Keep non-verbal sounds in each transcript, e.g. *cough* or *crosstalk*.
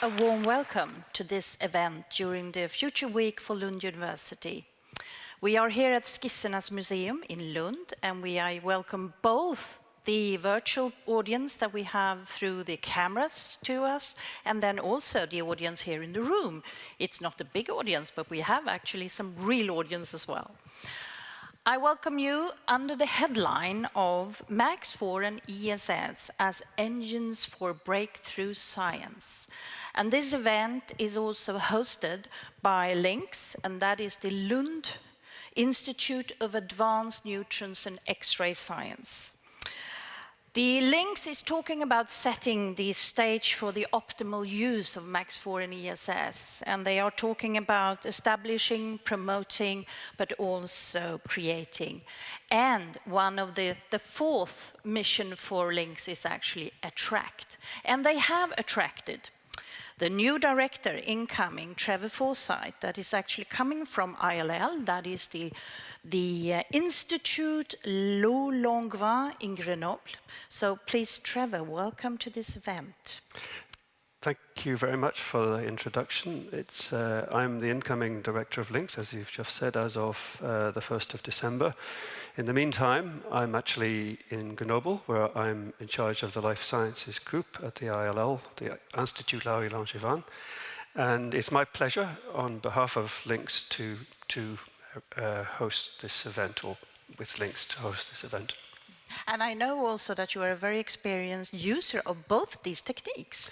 a warm welcome to this event during the Future Week for Lund University. We are here at Skissernas Museum in Lund and we I welcome both the virtual audience that we have through the cameras to us and then also the audience here in the room. It's not a big audience but we have actually some real audience as well. I welcome you under the headline of MAX4 and ESS as engines for breakthrough science. And this event is also hosted by LINX, and that is the Lund Institute of Advanced Neutrons and X-ray Science. The LINX is talking about setting the stage for the optimal use of MAX4 and ESS, and they are talking about establishing, promoting, but also creating. And one of the, the fourth mission for LINX is actually attract. And they have attracted the new director incoming, Trevor Forsyth, that is actually coming from ILL, that is the, the uh, Institute Laue-Langevin in Grenoble. So please, Trevor, welcome to this event. Thank you very much for the introduction. It's, uh, I'm the incoming director of LINX, as you've just said, as of uh, the 1st of December. In the meantime, I'm actually in Grenoble, where I'm in charge of the life sciences group at the ILL, the Institut Laue-Langevin. And it's my pleasure, on behalf of LINX, to, to uh, host this event, or with LINX to host this event. And I know also that you are a very experienced user of both these techniques.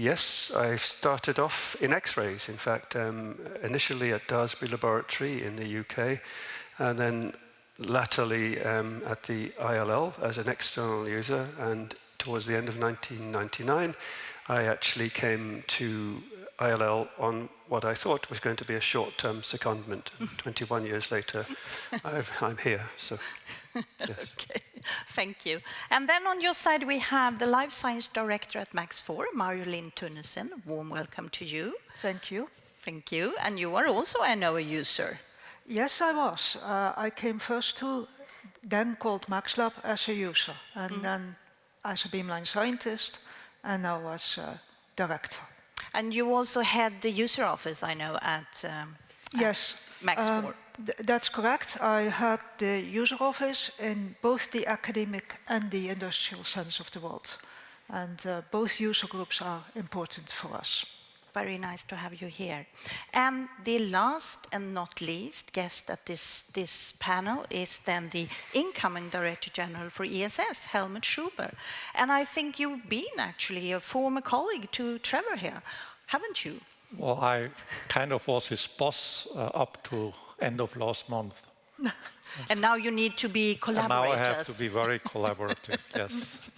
Yes, I've started off in X-rays, in fact, um, initially at Daresbury Laboratory in the UK, and then latterly um, at the ILL as an external user, and towards the end of 1999, I actually came to ILL on what I thought was going to be a short-term secondment. *laughs* 21 years later, i am here. So, yes. *laughs* okay, thank you. And then on your side, we have the Life Science Director at MAX4, Marjolein Thunnissen. Warm welcome to you. Thank you. Thank you. And you are also a NOAA user. Yes, I was. Uh, I came first to then called MaxLab as a user, and mm. then as a beamline scientist, and now as a director. And you also had the user office, I know, at, um, yes. MAX4. Um, th that's correct. I had the user office in both the academic and the industrial sense of the world. And uh, both user groups are important for us very nice to have you here. And the last and not least guest at this, this panel is then the incoming Director General for ESS, Helmut Schober. And I think you've been actually a former colleague to Trevor here, haven't you? Well, I kind of was his boss uh, up to end of last month. *laughs* and now you need to be collaborators. And now I have to be very collaborative, *laughs* yes.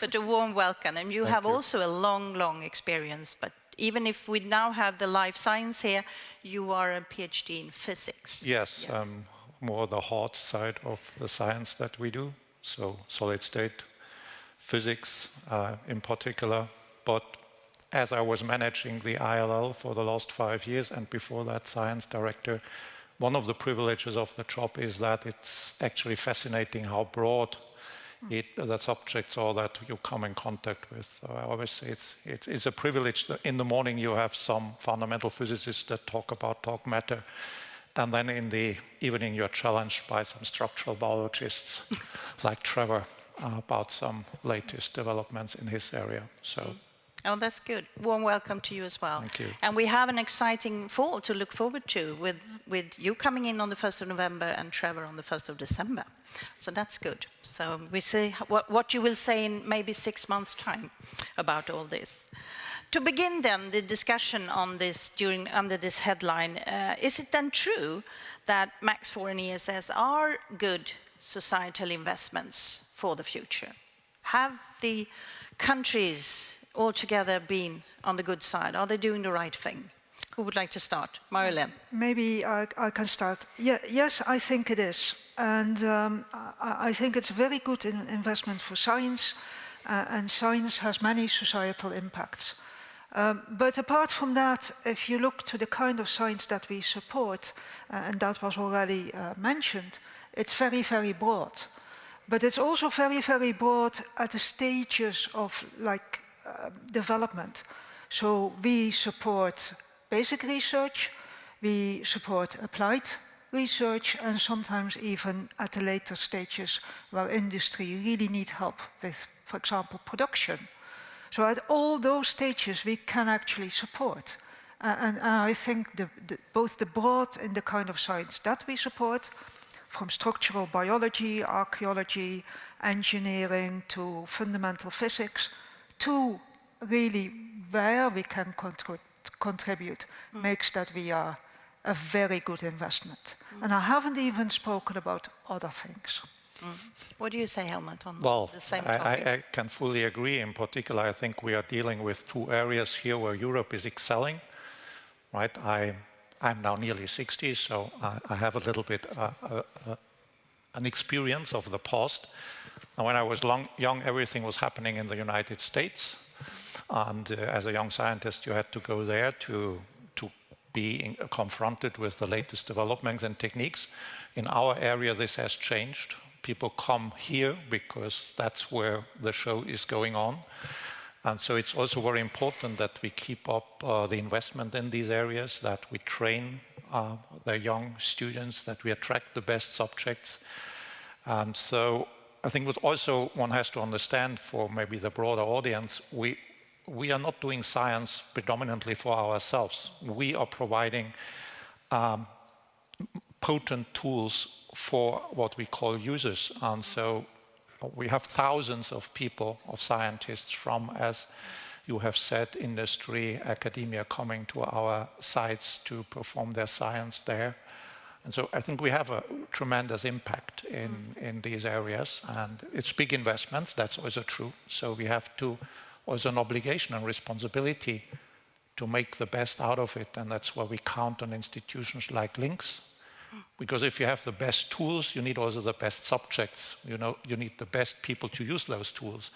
But a warm welcome. And you Thank have you. also a long, long experience, but even if we now have the life science here, you are a PhD in physics. Yes, yes. Um, more the hard side of the science that we do, so solid state physics uh, in particular. But as I was managing the ILL for the last five years and before that science director, one of the privileges of the job is that it's actually fascinating how broad it, the subjects are that you come in contact with. I always say it's, it's, it's a privilege that in the morning you have some fundamental physicists that talk about dark matter, and then in the evening you're challenged by some structural biologists *laughs* like Trevor about some latest developments in his area. So. Oh, that's good. Warm welcome to you as well. Thank you. And we have an exciting fall to look forward to with, with you coming in on the 1st of November and Trevor on the 1st of December. So that's good. So we see what, what you will say in maybe six months' time about all this. To begin then the discussion on this during under this headline, uh, is it then true that MAX4 and ESS are good societal investments for the future? Have the countries altogether been on the good side? Are they doing the right thing? Who would like to start? Marilyn. Maybe I, I can start. Yeah, yes, I think it is. And um, I, I, think it's a very good in investment for science, uh, and science has many societal impacts. Um, but apart from that, if you look to the kind of science that we support, uh, and that was already uh, mentioned, it's very, very broad. But it's also very, very broad at the stages of like uh, development. So we support basic research, we support applied research and sometimes even at the later stages where industry really need help with, for example, production. So at all those stages we can actually support. Uh, and, I think the, the, both the broad and the kind of science that we support, from structural biology, archaeology, engineering to fundamental physics, to really where we can contribute, mm. makes that we are a very good investment. Mm. And I haven't even spoken about other things. Mm. What do you say, Helmut, on well, the same topic? I, I can fully agree. In particular, I think we are dealing with two areas here where Europe is excelling. Right? I, I'm now nearly 60, so I, I have a little bit uh, uh, uh, an experience of the past. And when I was long, young, everything was happening in the United States. And uh, as a young scientist, you had to go there to being confronted with the latest developments and techniques. In our area, this has changed. People come here because that's where the show is going on. And so it's also very important that we keep up uh, the investment in these areas, that we train uh, the young students, that we attract the best subjects. And so I think what also one has to understand for maybe the broader audience, we, we are not doing science predominantly for ourselves. We are providing um, potent tools for what we call users. And so we have thousands of people, of scientists from, as you have said, industry, academia coming to our sites to perform their science there. And so I think we have a tremendous impact in, in these areas and it's big investments, that's also true. So we have to was an obligation and responsibility to make the best out of it. And that's why we count on institutions like LINX. Because if you have the best tools, you need also the best subjects. You know, you need the best people to use those tools.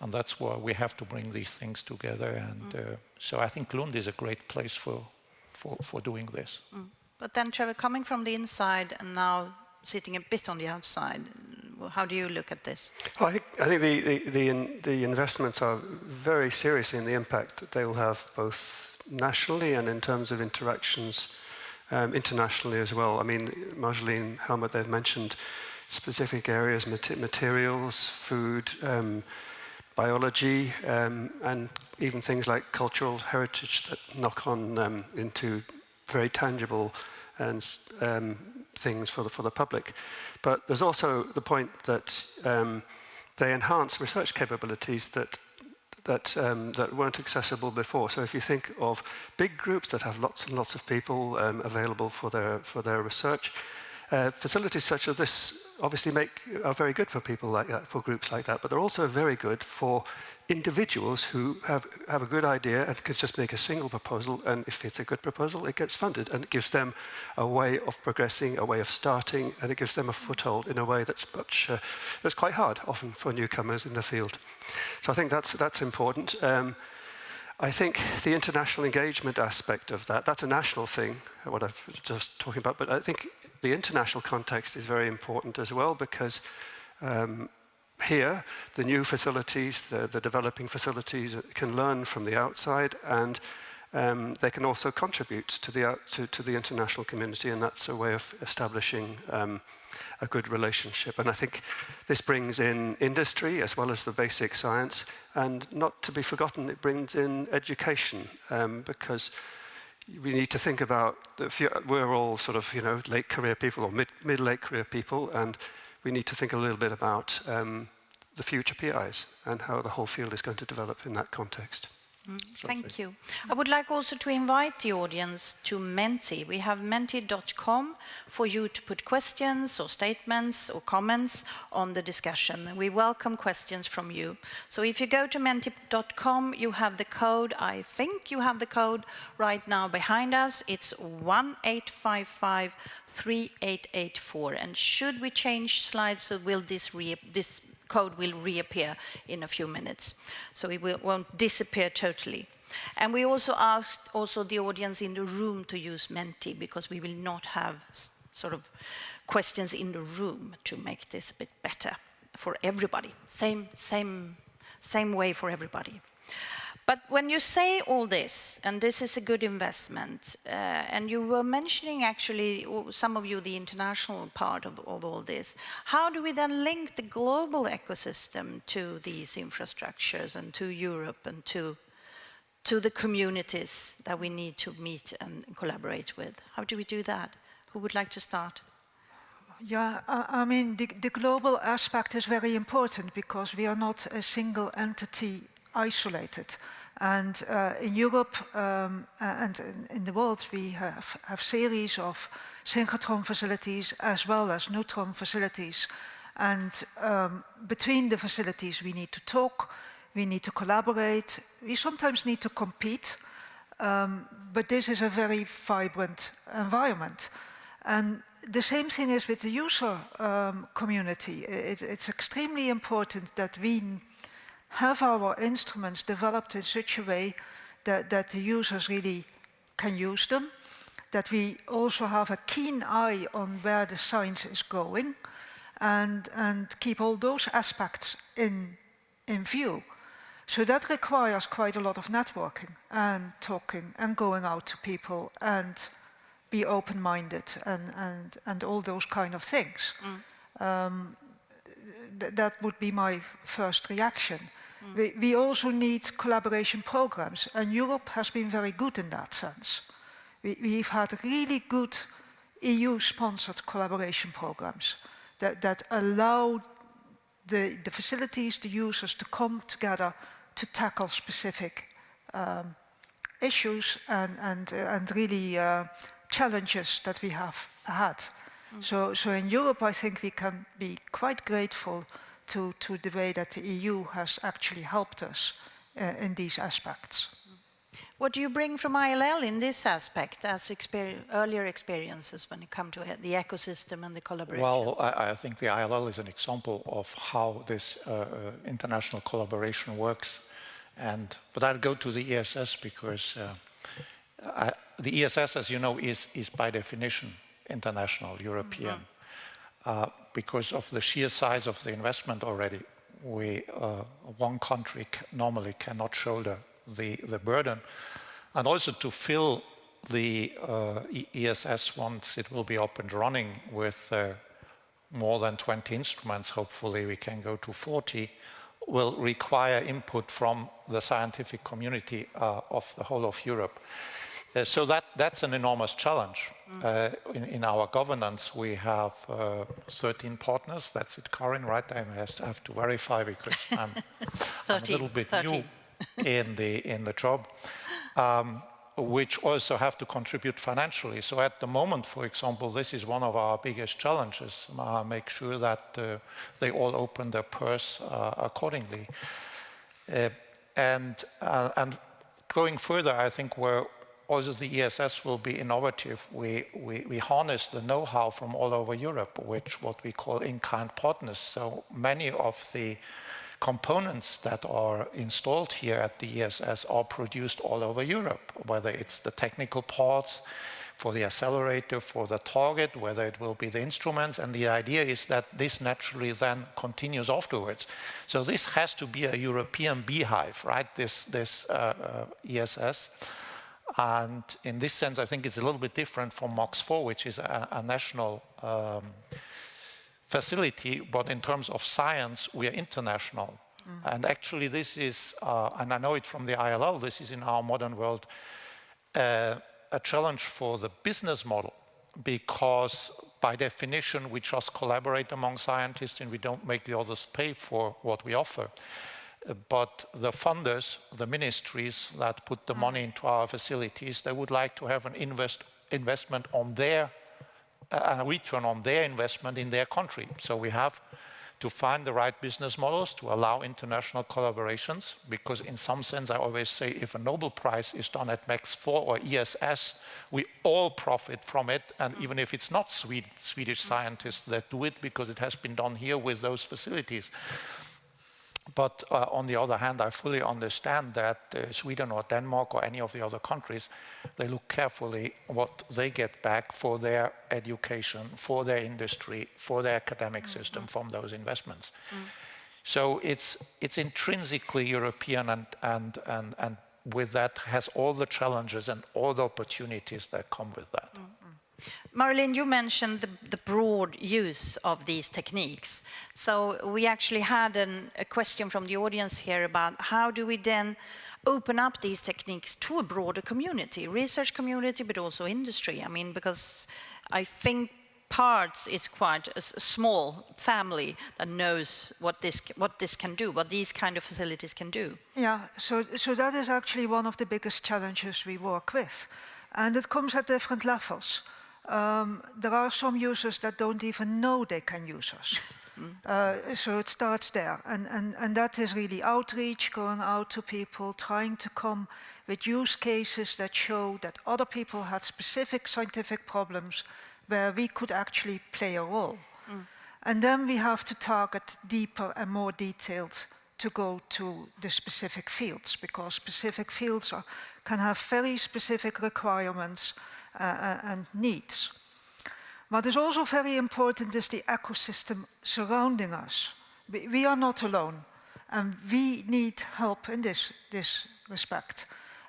And that's why we have to bring these things together. And uh, so I think Lund is a great place for, for, for doing this. Mm. But then, Trevor, coming from the inside and now sitting a bit on the outside, how do you look at this? Well, I think, I think the, the, the, in, the, investments are very serious in the impact that they will have both nationally and in terms of interactions um, internationally as well. I mean, Marjolein, Helmut, they've mentioned specific areas, materials, food, um, biology, um, and even things like cultural heritage that knock on um, into very tangible and um, things for the, for the public. But there's also the point that um, they enhance research capabilities that that, um, that weren't accessible before. So if you think of big groups that have lots and lots of people um, available for their, for their research, uh, facilities such as this obviously make, are very good for people like that, for groups like that, but they're also very good for individuals who have, have a good idea and can just make a single proposal, and if it's a good proposal, it gets funded, and it gives them a way of progressing, a way of starting, and it gives them a foothold in a way that's much, uh, that's quite hard, often for newcomers in the field. So I think that's, that's important. Um, I think the international engagement aspect of that, that's a national thing, what I've just talking about, but I think the international context is very important as well because um, here, the new facilities, the, the, developing facilities can learn from the outside and um, they can also contribute to the, out, to, to, the international community and that's a way of establishing um, a good relationship. And I think this brings in industry as well as the basic science and not to be forgotten, it brings in education um, because we need to think about, we're all sort of, you know, late career people or mid, mid-late career people and we need to think a little bit about um, the future PIs and how the whole field is going to develop in that context. Mm, thank you. I would like also to invite the audience to Menti. We have menti.com for you to put questions or statements or comments on the discussion. We welcome questions from you. So if you go to menti.com, you have the code. I think you have the code right now behind us. It's 18553884. And should we change slides, so will this, this code will reappear in a few minutes. So it will, won't disappear totally. And we also asked also the audience in the room to use Menti because we will not have sort of questions in the room to make this a bit better for everybody. Same, same, same way for everybody. But when you say all this, and this is a good investment, uh, and you were mentioning actually, some of you, the international part of, of, all this, how do we then link the global ecosystem to these infrastructures and to Europe and to, to the communities that we need to meet and collaborate with? How do we do that? Who would like to start? Yeah, I, mean, the, the, global aspect is very important because we are not a single entity isolated. And uh, in Europe um, and in, in, the world, we have, have series of synchrotron facilities as well as neutron facilities. And um, between the facilities, we need to talk, we need to collaborate, we sometimes need to compete, um, but this is a very vibrant environment. And the same thing is with the user um, community. It, it's extremely important that we have our instruments developed in such a way that, that the users really can use them, that we also have a keen eye on where the science is going and, and keep all those aspects in, in view. So that requires quite a lot of networking and talking and going out to people and be open-minded and, and, and all those kind of things. Mm. Um, th that would be my first reaction. Mm. We, we also need collaboration programs and Europe has been very good in that sense. We, we've had really good EU-sponsored collaboration programs that, that allow the, the facilities, the users to come together to tackle specific um, issues and, and, uh, and really uh, challenges that we have had. Mm. So, so in Europe, I think we can be quite grateful to, to the way that the EU has actually helped us uh, in these aspects. What do you bring from ILL in this aspect as earlier experiences when it comes to the ecosystem and the collaboration? Well, I, I, think the ILL is an example of how this uh, uh, international collaboration works. And, but I'll go to the ESS because uh, I, the ESS, as you know, is, is by definition international, European. Mm -hmm. Uh, because of the sheer size of the investment already, we, uh, one country normally cannot shoulder the, the burden. And also to fill the uh, ESS once it will be up and running with more than 20 instruments, hopefully we can go to 40, will require input from the scientific community uh, of the whole of Europe. Uh, so that, that's an enormous challenge. Uh, in, in, our governance, we have uh, 13 partners. That's it, Karin, right? I have to verify because *laughs* I'm, I'm a little bit 13. new *laughs* in the, in the job, um, which also have to contribute financially. So at the moment, for example, this is one of our biggest challenges, uh, make sure that uh, they all open their purse uh, accordingly. and, and going further, I think we're also the ESS will be innovative. We, we, we harness the know-how from all over Europe, which what we call in-kind partners. So many of the components that are installed here at the ESS are produced all over Europe, whether it's the technical parts for the accelerator, for the target, whether it will be the instruments. And the idea is that this naturally then continues afterwards. So this has to be a European beehive, right? This, this uh, uh, ESS. And in this sense, I think it's a little bit different from MAX4, which is a, a national um, facility, but in terms of science, we are international. Mm. And actually this is, uh, and I know it from the ILL, this is in our modern world, uh, a challenge for the business model because by definition we just collaborate among scientists and we don't make the others pay for what we offer but the funders, the ministries that put the money into our facilities, they would like to have an invest, investment on their, uh, a return on their investment in their country. So we have to find the right business models to allow international collaborations, because in some sense I always say if a Nobel Prize is done at MAX4 or ESS, we all profit from it, and even if it's not Swede, Swedish scientists that do it, because it has been done here with those facilities. But uh, on the other hand, I fully understand that uh, Sweden or Denmark or any of the other countries, they look carefully what they get back for their education, for their industry, for their academic mm -hmm. system from those investments. Mm. So it's, it's intrinsically European and, and, and, and with that has all the challenges and all the opportunities that come with that. Mm. Marilyn, you mentioned the, the, broad use of these techniques. So we actually had an, a question from the audience here about how do we then open up these techniques to a broader community, research community, but also industry. I mean, because I think parts is quite a, small family that knows what this what this can do, what these kind of facilities can do. Yeah, so so that is actually one of the biggest challenges we work with, and it comes at different levels um, there are some users that don't even know they can use us. Mm. Uh, so it starts there. And, and, and that is really outreach, going out to people, trying to come with use cases that show that other people had specific scientific problems where we could actually play a role. Mm. And then we have to target deeper and more detailed to go to the specific fields because specific fields are, can have very specific requirements uh, and needs. What is also very important is the ecosystem surrounding us. We, are not alone and we need help in this, this respect.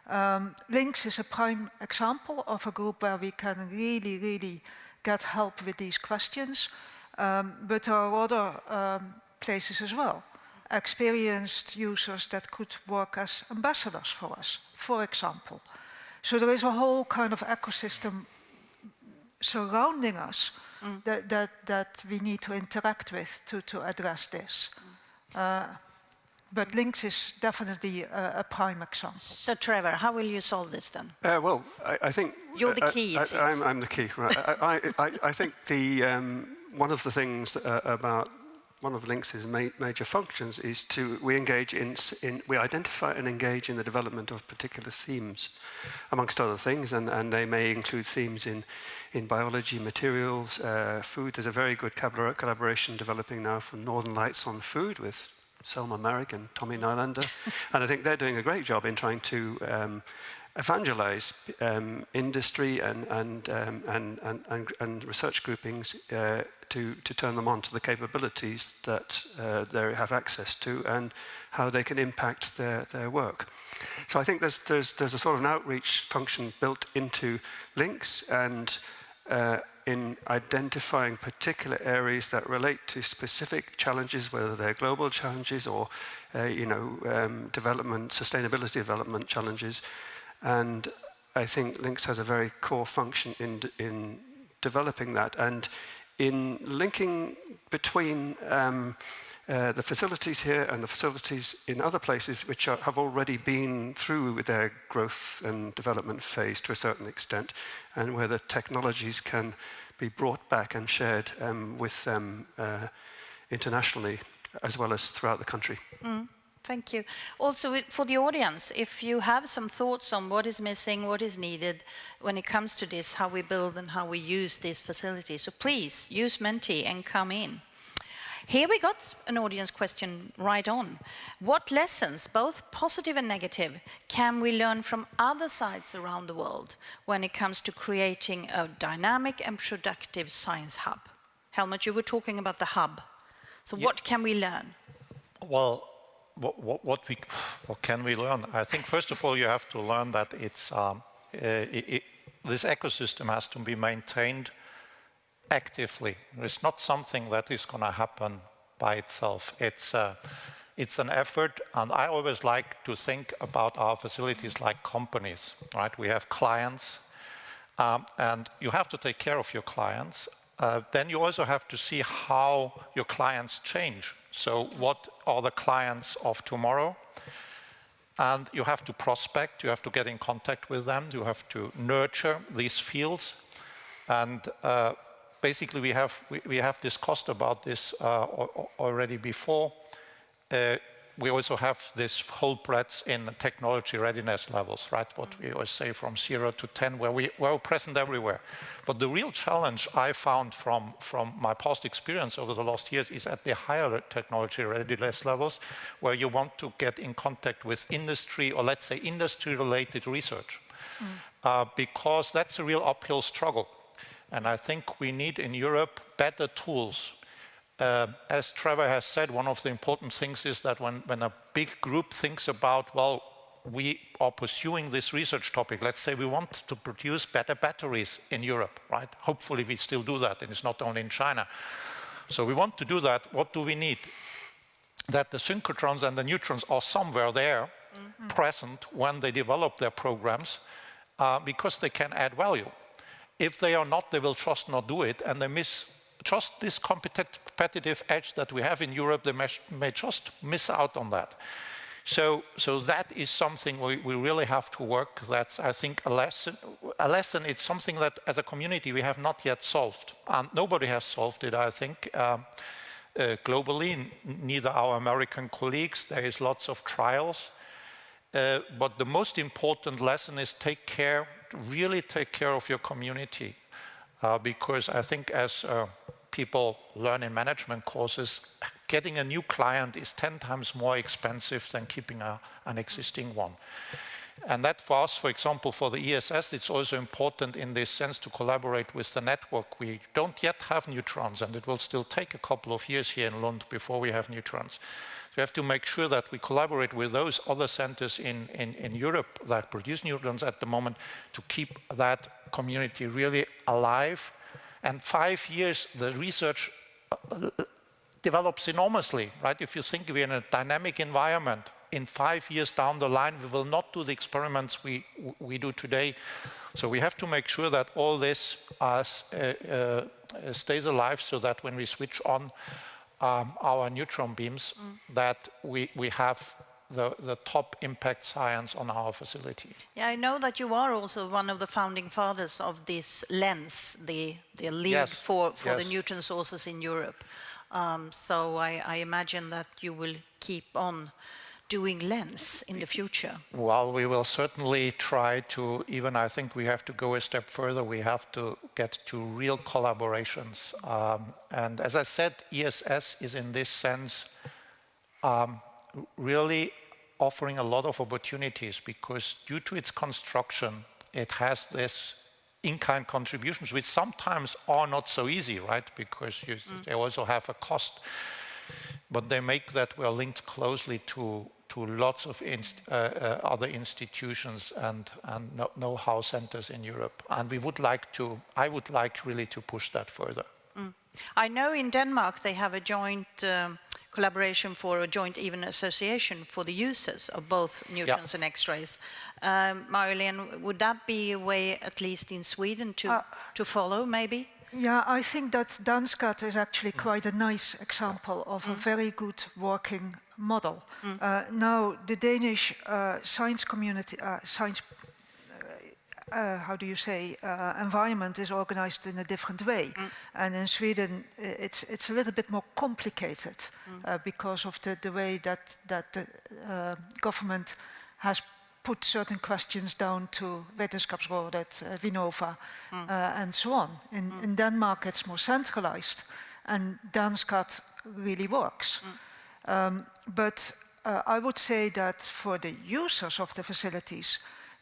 Um, LINX is a prime example of a group where we can really, really get help with these questions, um, but there are other um, places as well. Experienced users that could work as ambassadors for us, for example. So there is a whole kind of ecosystem surrounding us mm. that, that, that we need to interact with to, to address this. Mm. Uh, but LINX is definitely a, a, prime example. So Trevor, how will you solve this then? Uh, well, I, I, think... You're the uh, key, I, am the key, right. I, I, think the, um, one of the things uh, about one of LINX's ma major functions is to, we engage in, in, we identify and engage in the development of particular themes, amongst other things, and, and they may include themes in, in biology, materials, uh, food. There's a very good collaboration developing now from Northern Lights on food with Selma Maric and Tommy Nylander, *laughs* and I think they're doing a great job in trying to um, evangelize um, industry and, and, um, and, and, and, research groupings uh, to, to turn them on to the capabilities that uh, they have access to and how they can impact their, their work. So I think there's, there's, there's a sort of an outreach function built into LINX and uh, in identifying particular areas that relate to specific challenges, whether they're global challenges or, uh, you know, um, development, sustainability development challenges. And I think LINX has a very core function in, in developing that. And in linking between um, uh, the facilities here and the facilities in other places which are, have already been through their growth and development phase to a certain extent, and where the technologies can be brought back and shared um, with them uh, internationally as well as throughout the country. Mm. Thank you. Also, for the audience, if you have some thoughts on what is missing, what is needed when it comes to this, how we build and how we use these facilities, so please use Menti and come in. Here we got an audience question right on. What lessons, both positive and negative, can we learn from other sites around the world when it comes to creating a dynamic and productive science hub? Helmut, you were talking about the hub. So yep. what can we learn? Well, what, what, what, we, what can we learn? I think first of all you have to learn that it's, um, uh, it, it, this ecosystem has to be maintained actively. It's not something that is going to happen by itself. It's, uh, it's an effort, and I always like to think about our facilities like companies, right? We have clients, um, and you have to take care of your clients. Uh, then you also have to see how your clients change so what are the clients of tomorrow? And you have to prospect, you have to get in contact with them, you have to nurture these fields. And uh, basically we have, we, we, have discussed about this uh, already before. Uh, we also have this whole breadth in technology readiness levels, right? What we always say from zero to 10, where we, we're present everywhere. But the real challenge I found from, from my past experience over the last years is at the higher technology readiness levels, where you want to get in contact with industry, or let's say industry-related research. Mm. Uh, because that's a real uphill struggle. And I think we need in Europe better tools uh, as Trevor has said, one of the important things is that when, when a big group thinks about, well, we are pursuing this research topic. Let's say we want to produce better batteries in Europe, right? Hopefully we still do that, and it's not only in China. So we want to do that. What do we need? That the synchrotrons and the neutrons are somewhere there, mm -hmm. present when they develop their programs, uh, because they can add value. If they are not, they will just not do it, and they miss just this competitive edge that we have in Europe, they may, just miss out on that. So, so that is something we, we really have to work. That's, I think, a lesson. A lesson. It's something that, as a community, we have not yet solved. And nobody has solved it, I think, um, uh, globally. Neither our American colleagues. There is lots of trials. Uh, but the most important lesson is take care, really take care of your community. Uh, because I think as uh, people learn in management courses, getting a new client is 10 times more expensive than keeping a, an existing one. And that for us, for example, for the ESS, it's also important in this sense to collaborate with the network. We don't yet have neutrons, and it will still take a couple of years here in Lund before we have neutrons. So we have to make sure that we collaborate with those other centers in, in, in Europe that produce neutrons at the moment to keep that community really alive. And five years, the research uh, develops enormously, right? If you think we're in a dynamic environment, in five years down the line, we will not do the experiments we, we do today. So we have to make sure that all this uh, uh, stays alive so that when we switch on um, our neutron beams, mm. that we, we have the, the top impact science on our facility. Yeah, I know that you are also one of the founding fathers of this LENS, the, the lead yes. for, for yes. the neutron sources in Europe. Um, so I, I, imagine that you will keep on doing LENS in the future. Well, we will certainly try to, even I think we have to go a step further. We have to get to real collaborations. Um, and as I said, ESS is in this sense um, really offering a lot of opportunities because due to its construction, it has this in-kind contributions, which sometimes are not so easy, right? Because you, mm. they also have a cost. But they make that we're linked closely to, to lots of inst uh, uh, other institutions and, and know-how centers in Europe. And we would like to, I would like really to push that further. Mm. I know in Denmark they have a joint um, collaboration for a joint even association for the users of both neutrons and X-rays. Um, Marlene, would that be a way, at least in Sweden, to, uh, to follow, maybe? Yeah, I think that DanSCAT is actually quite a nice example of mm. a very good working model. Mm. Uh, now, the Danish uh, science community, uh, science uh, how do you say, uh, environment is organized in a different way. Mm. And in Sweden, it's, it's a little bit more complicated mm. uh, because of the, the way that, that the uh, government has put certain questions down to Vetenskapsrådet, uh, Vinnova, mm. Uh, and so on. In, mm. in Denmark, it's more centralized, and DanSCAT really works. Mm. Um, but I would say that for the users of the facilities,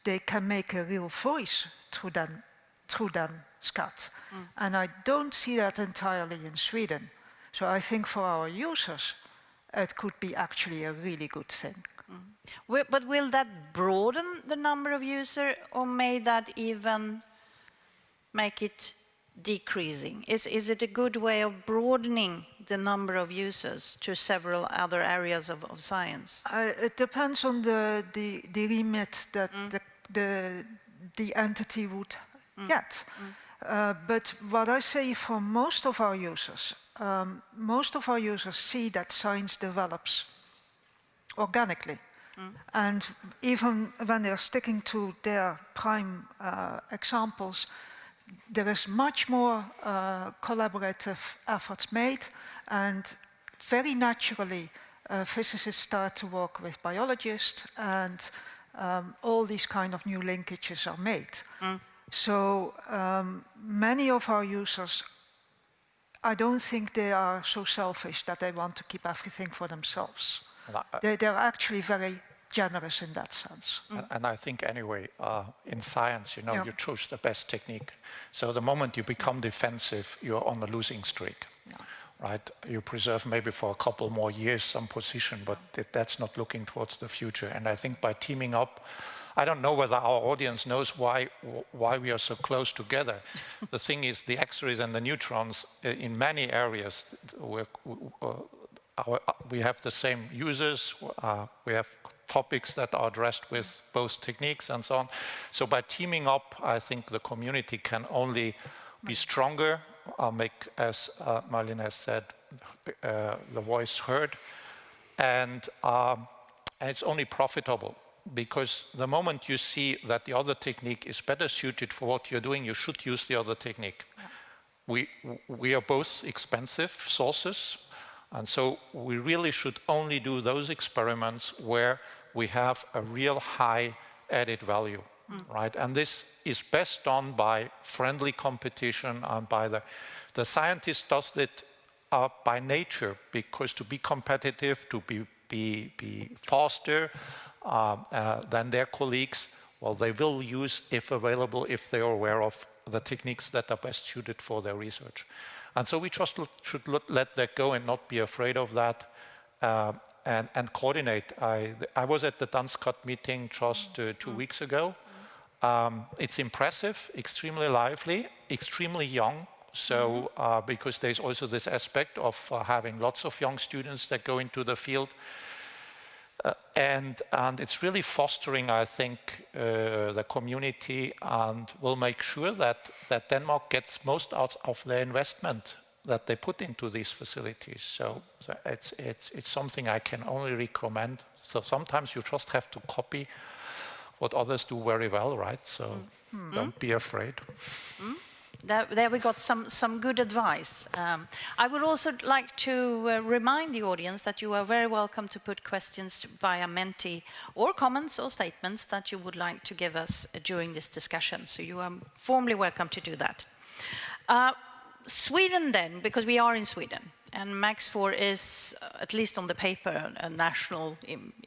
they can make a real voice through them, through them SCAT. Mm. And I don't see that entirely in Sweden. So I think for our users, it could be actually a really good thing. Mm. But will that broaden the number of users or may that even make it decreasing? Is, is it a good way of broadening the number of users to several other areas of, of science? Uh, it depends on the, the, the remit that mm. the the, the entity would mm. get. Mm. Uh, but what I say for most of our users, um, most of our users see that science develops organically. Mm. And even when they're sticking to their prime uh, examples, there is much more uh, collaborative efforts made and very naturally uh, physicists start to work with biologists and um, all these kind of new linkages are made. Mm. So um, many of our users, I don't think they are so selfish that they want to keep everything for themselves. Uh, they, they're actually very generous in that sense. Mm. And I think anyway, uh, in science, you know, yeah. you choose the best technique. So the moment you become defensive, you're on a losing streak. Yeah. Right? You preserve maybe for a couple more years some position, but that's not looking towards the future. And I think by teaming up, I don't know whether our audience knows why why we are so close together. *laughs* the thing is, the X-rays and the neutrons uh, in many areas, uh, our, uh, we have the same users, uh, we have topics that are addressed with both techniques and so on. So by teaming up, I think the community can only be stronger, uh, make, as uh, Marlene has said, uh, the voice heard, and, um, and it's only profitable because the moment you see that the other technique is better suited for what you're doing, you should use the other technique. Yeah. We, we are both expensive sources, and so we really should only do those experiments where we have a real high added value, mm. right? And this is best done by friendly competition and by the, the scientist does it uh, by nature because to be competitive, to be, be, be faster, uh, uh, than their colleagues, well, they will use, if available, if they are aware of the techniques that are best suited for their research. And so we just should let that go and not be afraid of that uh, and, and, coordinate. I, I, was at the DanSCAT meeting just uh, two weeks ago. Um, it's impressive, extremely lively, extremely young. So, uh, because there's also this aspect of uh, having lots of young students that go into the field. Uh, and, and it's really fostering, I think, uh, the community and will make sure that, that Denmark gets most out of the investment that they put into these facilities. So, so it's, it's, it's something I can only recommend. So sometimes you just have to copy what others do very well, right? So mm -hmm. don't be afraid. Mm. There, there, we got some, some good advice. Um, I would also like to uh, remind the audience that you are very welcome to put questions via Menti or comments or statements that you would like to give us during this discussion. So you are formally welcome to do that. Uh, Sweden then, because we are in Sweden, and MAX4 is, uh, at least on the paper, a national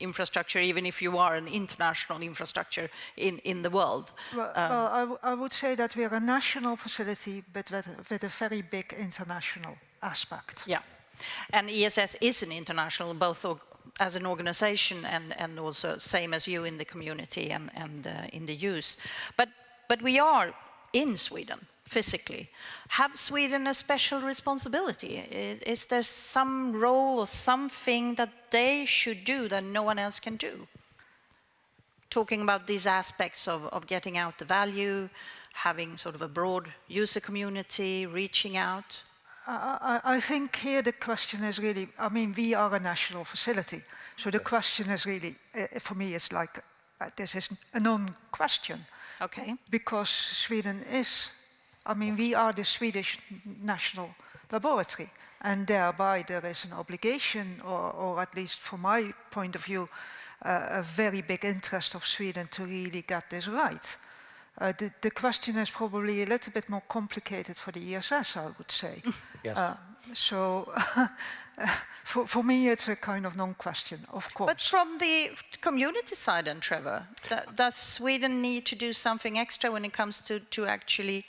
infrastructure, even if you are an international infrastructure in, in the world. Well, um, well I, would say that we are a national facility, but with, with a very big international aspect. Yeah, and ESS is an international, both as an organization and, and also same as you in the community and, and uh, in the use. But, but we are in Sweden physically. Have Sweden a special responsibility? Is there some role or something that they should do that no one else can do? Talking about these aspects of, of getting out the value, having sort of a broad user community, reaching out? I, I, think here the question is really, I mean, we are a national facility. So the yes. question is really, uh, for me, it's like, uh, this is a non-question. Okay. Because Sweden is I mean, we are the Swedish national laboratory, and thereby there is an obligation, or, or at least from my point of view, uh, a very big interest of Sweden to really get this right. Uh, the, the, question is probably a little bit more complicated for the ESS, I would say. *laughs* yes. Uh, so *laughs* for, for me, it's a kind of non-question, of course. But from the community side, and Trevor, does Sweden need to do something extra when it comes to, to actually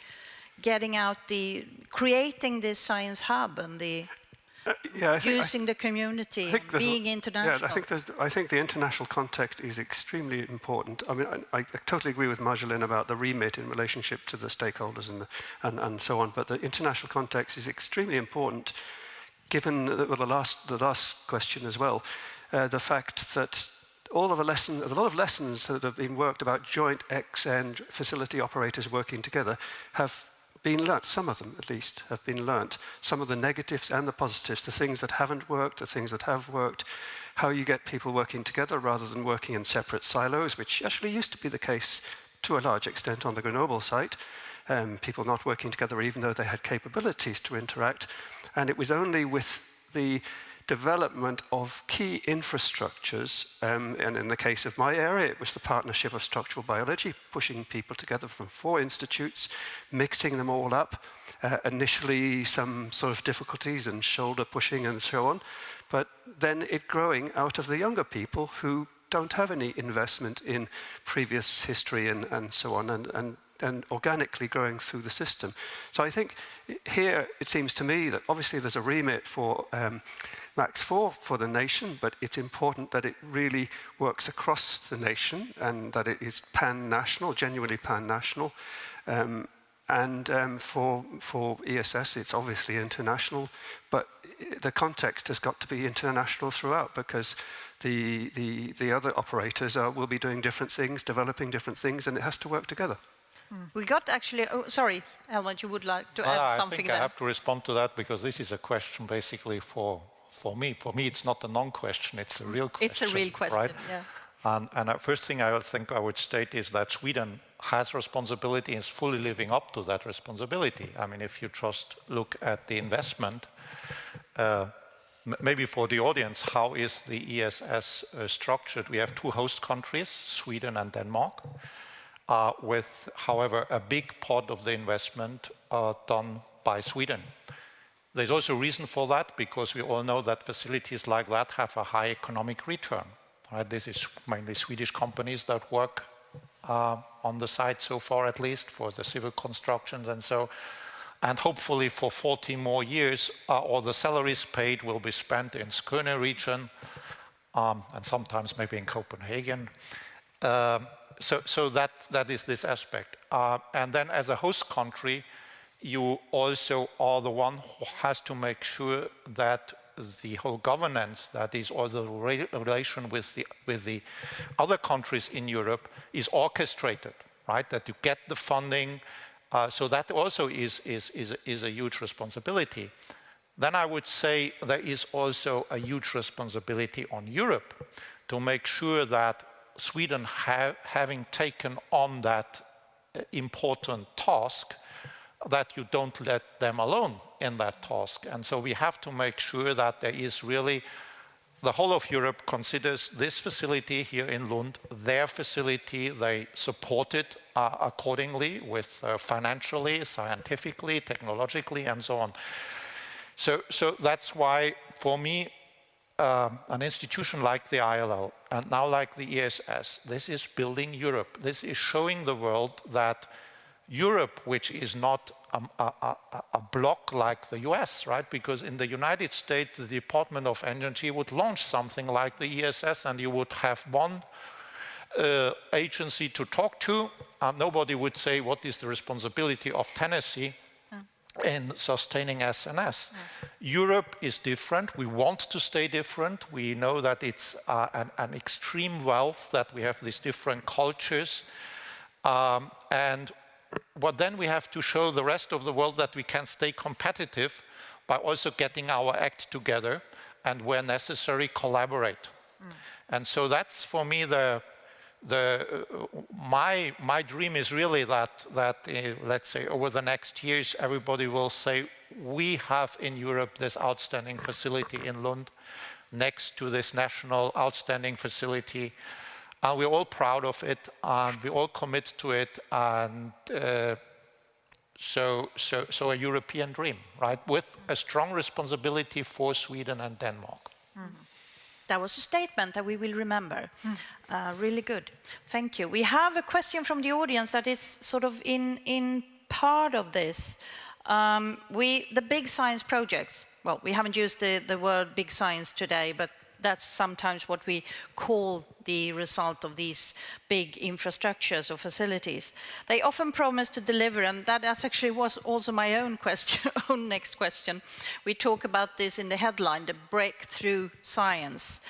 getting out the, creating this science hub and the uh, yeah, think, using the community, being international. Yeah, I think, I think the international context is extremely important. I mean, I, I, totally agree with Marjolein about the remit in relationship to the stakeholders and, the, and, and so on, but the international context is extremely important, given the, well, the, last, the last question as well, uh, the fact that all of the lessons, a lot of lessons that have been worked about joint X and facility operators working together have been learnt, some of them at least have been learnt. Some of the negatives and the positives, the things that haven't worked, the things that have worked, how you get people working together rather than working in separate silos, which actually used to be the case to a large extent on the Grenoble site. Um, people not working together even though they had capabilities to interact. And it was only with the development of key infrastructures, um, and in the case of my area, it was the partnership of structural biology, pushing people together from four institutes, mixing them all up. Uh, initially, some sort of difficulties and shoulder pushing and so on, but then it growing out of the younger people who don't have any investment in previous history and, and so on, and, and and organically growing through the system. So I think here it seems to me that obviously there's a remit for um, Max 4 for the nation, but it's important that it really works across the nation and that it is pan-national, genuinely pan-national. Um, and um, for, for ESS, it's obviously international, but the context has got to be international throughout because the, the, the other operators are, will be doing different things, developing different things, and it has to work together. Mm. We got actually, oh, sorry, Helmut, you would like to add uh, something I think there. I have to respond to that because this is a question basically for, for me. For me, it's not a non-question, it's a real question. It's a real question, right? yeah. And, and the first thing I think I would state is that Sweden has responsibility and is fully living up to that responsibility. I mean, if you just look at the investment, uh, maybe for the audience, how is the ESS uh, structured? We have two host countries, Sweden and Denmark, uh, with, however, a big part of the investment uh, done by Sweden. There's also a reason for that, because we all know that facilities like that have a high economic return. Right? This is mainly Swedish companies that work uh, on the site so far, at least, for the civil constructions and so. And hopefully for 40 more years, uh, all the salaries paid will be spent in Skåne region, um, and sometimes maybe in Copenhagen. Uh, so so that, that is this aspect. Uh, and then as a host country, you also are the one who has to make sure that the whole governance, that is all the re relation with the, with the other countries in Europe is orchestrated, right? That you get the funding, uh, so that also is, is, is, is a huge responsibility. Then I would say there is also a huge responsibility on Europe to make sure that Sweden, ha having taken on that uh, important task, that you don't let them alone in that task. And so we have to make sure that there is really, the whole of Europe considers this facility here in Lund, their facility, they support it uh, accordingly with uh, financially, scientifically, technologically, and so on. So, so that's why, for me, uh, an institution like the ILL, and now like the ESS, this is building Europe. This is showing the world that Europe, which is not a, a, a, block like the US, right? Because in the United States, the Department of Energy would launch something like the ESS and you would have one uh, agency to talk to, and nobody would say what is the responsibility of Tennessee in sustaining SNS. Europe is different. We want to stay different. We know that it's uh, an, an, extreme wealth that we have these different cultures. Um, and but then we have to show the rest of the world that we can stay competitive by also getting our act together and where necessary collaborate. Mm. And so that's for me the, the my my dream is really that that uh, let's say over the next years everybody will say we have in Europe this outstanding facility in Lund next to this national outstanding facility and we're all proud of it, and we all commit to it, and uh, so, so, so a European dream, right? With a strong responsibility for Sweden and Denmark. Mm. That was a statement that we will remember. Mm. Uh, really good. Thank you. We have a question from the audience that is sort of in, in part of this. Um, we, the big science projects, well, we haven't used the, the word big science today, but that's sometimes what we call the result of these big infrastructures or facilities. They often promise to deliver, and that actually was also my own question, *laughs* own next question. We talk about this in the headline, the breakthrough science.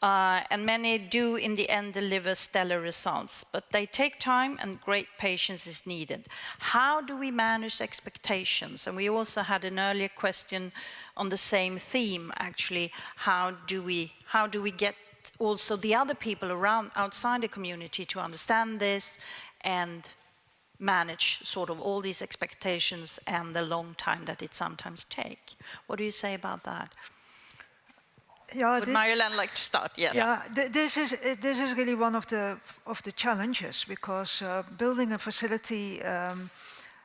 Uh, and many do in the end deliver stellar results, but they take time and great patience is needed. How do we manage expectations? And we also had an earlier question on the same theme, actually. How do we, how do we get also the other people around outside the community to understand this and manage sort of all these expectations and the long time that it sometimes take. What do you say about that? Yeah, Would Marjolein like to start? Yes. Yeah, th this is this is really one of the of the challenges because uh, building a facility, um,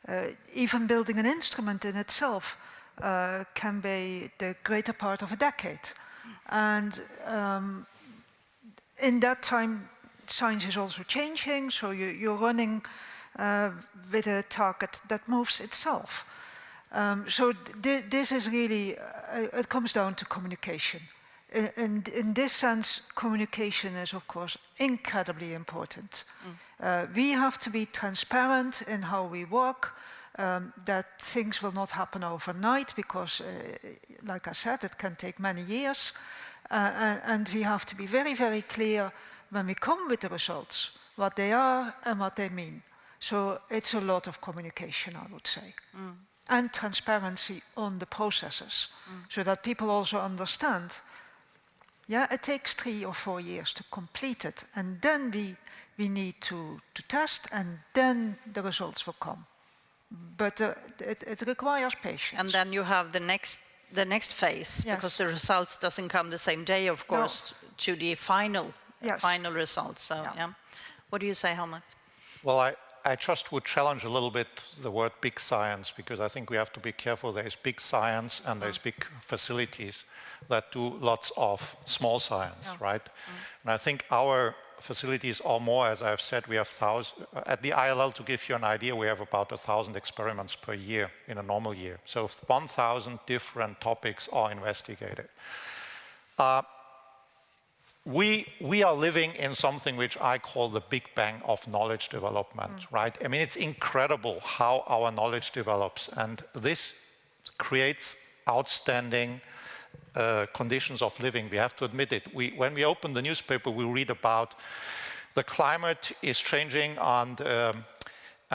uh, even building an instrument in itself, uh, can be the greater part of a decade, and um, in that time, science is also changing. So you, are running uh, with a target that moves itself. Um, so th this is really, uh, it comes down to communication. In, in, this sense, communication is of course incredibly important. Mm. Uh, we have to be transparent in how we work, um, that things will not happen overnight because, uh, like I said, it can take many years. Uh, and we have to be very, very clear when we come with the results, what they are and what they mean. So it's a lot of communication, I would say. Mm. And transparency on the processes, mm. so that people also understand, yeah, it takes three or four years to complete it. And then we, we need to, to test, and then the results will come. But uh, it, it requires patience. And then you have the next the next phase yes. because the results doesn't come the same day, of course, no. to the final yes. final results. So, yeah. yeah. What do you say, Helmut? Well, I, I just would challenge a little bit the word big science because I think we have to be careful. There's big science and there's big facilities that do lots of small science, yeah. right? Mm. And I think our facilities are more, as I've said, we have thousand, at the ILL to give you an idea, we have about a thousand experiments per year in a normal year. So 1,000 different topics are investigated. Uh, we, we are living in something which I call the big bang of knowledge development, mm. right? I mean, it's incredible how our knowledge develops and this creates outstanding uh, conditions of living. We have to admit it. We, when we open the newspaper, we read about the climate is changing and, um,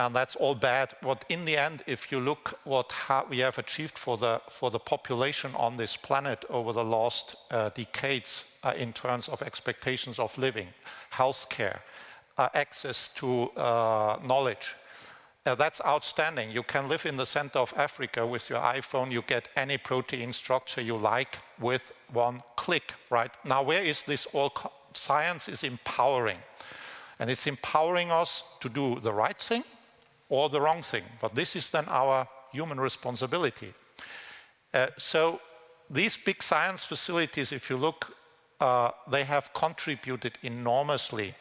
and that's all bad. But in the end, if you look what we have achieved for the, for the population on this planet over the last uh, decades uh, in terms of expectations of living, healthcare, uh, access to uh, knowledge, uh, that's outstanding. You can live in the center of Africa with your iPhone. You get any protein structure you like with one click, right? Now, where is this all? Science is empowering. And it's empowering us to do the right thing or the wrong thing. But this is then our human responsibility. Uh, so these big science facilities, if you look, uh, they have contributed enormously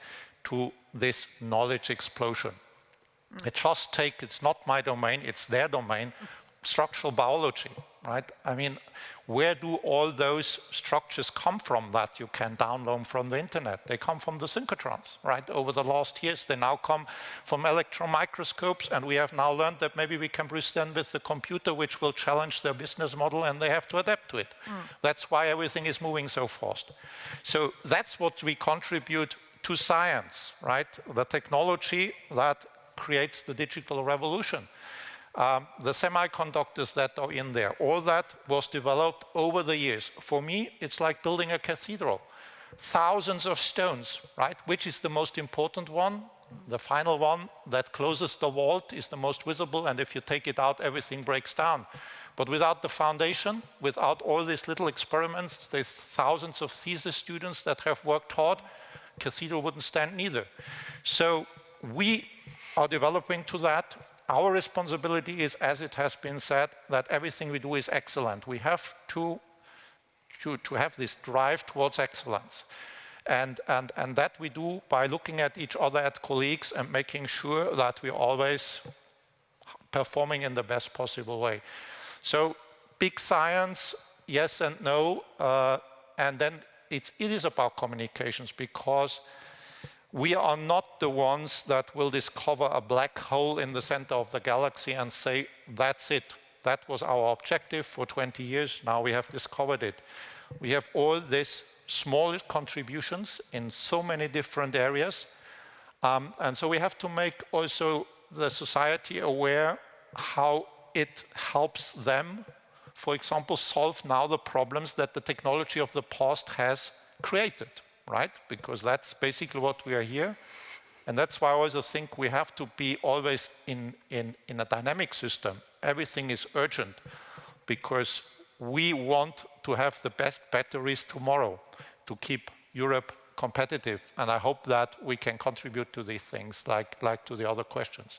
to this knowledge explosion. I just take, it's not my domain, it's their domain, structural biology, right? I mean, where do all those structures come from that you can download from the internet? They come from the synchrotrons, right? Over the last years, they now come from electron microscopes, and we have now learned that maybe we can produce them with the computer, which will challenge their business model, and they have to adapt to it. Mm. That's why everything is moving so fast. So that's what we contribute to science, right? The technology that creates the digital revolution. Um, the semiconductors that are in there, all that was developed over the years. For me, it's like building a cathedral. Thousands of stones, right? Which is the most important one? The final one that closes the vault is the most visible, and if you take it out, everything breaks down. But without the foundation, without all these little experiments, there's thousands of thesis students that have worked hard, cathedral wouldn't stand neither. So we are developing to that. Our responsibility is, as it has been said, that everything we do is excellent. We have to, to, to have this drive towards excellence. And, and, and that we do by looking at each other, at colleagues, and making sure that we're always performing in the best possible way. So big science, yes and no, uh, and then it, it is about communications because we are not the ones that will discover a black hole in the center of the galaxy and say, that's it. That was our objective for 20 years. Now we have discovered it. We have all these small contributions in so many different areas. Um, and so we have to make also the society aware how it helps them, for example, solve now the problems that the technology of the past has created right? Because that's basically what we are here. And that's why I also think we have to be always in, in, in a dynamic system. Everything is urgent because we want to have the best batteries tomorrow to keep Europe competitive. And I hope that we can contribute to these things like, like to the other questions.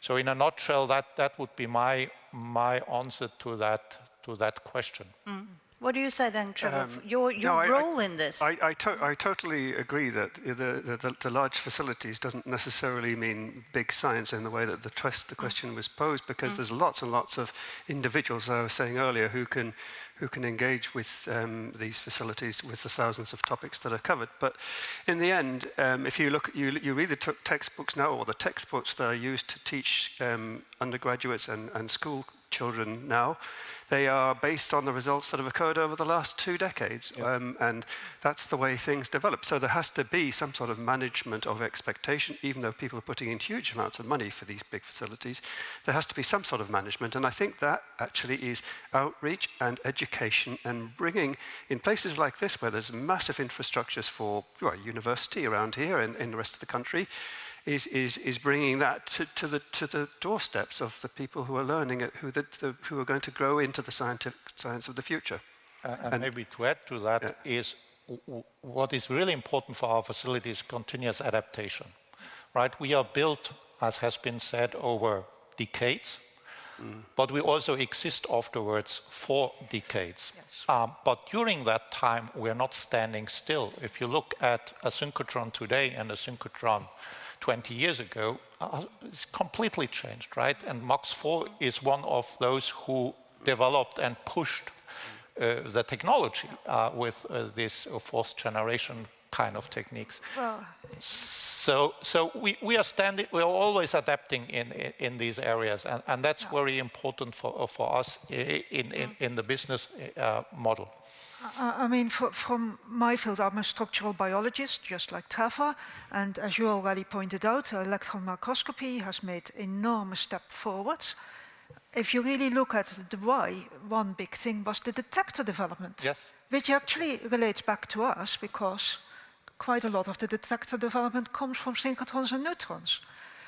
So in a nutshell, that, that would be my, my answer to that, to that question. Mm. What do you say then, Trevor? Um, your your no, I- I- role in this? I, I, to I totally agree that the, the, the, large facilities doesn't necessarily mean big science in the way that the, trust, the question was posed, because there's lots and lots of individuals, as I was saying earlier, who can, who can engage with um, these facilities with the thousands of topics that are covered. But in the end, um, if you look, you, you read the textbooks now, or the textbooks that are used to teach um, undergraduates and, and school children now, they are based on the results that have occurred over the last two decades. Um, and that's the way things develop. So there has to be some sort of management of expectation, even though people are putting in huge amounts of money for these big facilities. There has to be some sort of management. And I think that actually is outreach and education and bringing, in places like this where there's massive infrastructures for well, university around here and in the rest of the country, is, is, is bringing that to, to, the, to the doorsteps of the people who are learning it, who, the, the, who are going to grow into the scientific science of the future. Uh, and, maybe to add to that Yeah. is w- what is really important for our facility is continuous adaptation, right? We are built, as has been said, over decades, but we also exist afterwards for decades. Um, but during that time, we are not standing still. If you look at a synchrotron today and a synchrotron 20 years ago, uh, it's completely changed, right? And MAX4 is one of those who developed and pushed uh, the technology uh, with uh, this uh, fourth generation kind of techniques. Well, So, so we, we are standing, we are always adapting in, in, in these areas, and, and that's very important for, for us in, in, in the business uh, model. I I mean, for, from my field, I'm a structural biologist, just like Trevor, and as you already pointed out, electron microscopy has made enormous step forwards. If you really look at the why, one big thing was the detector development, Yes. which actually relates back to us because quite a lot of the detector development comes from synchrotrons and neutrons.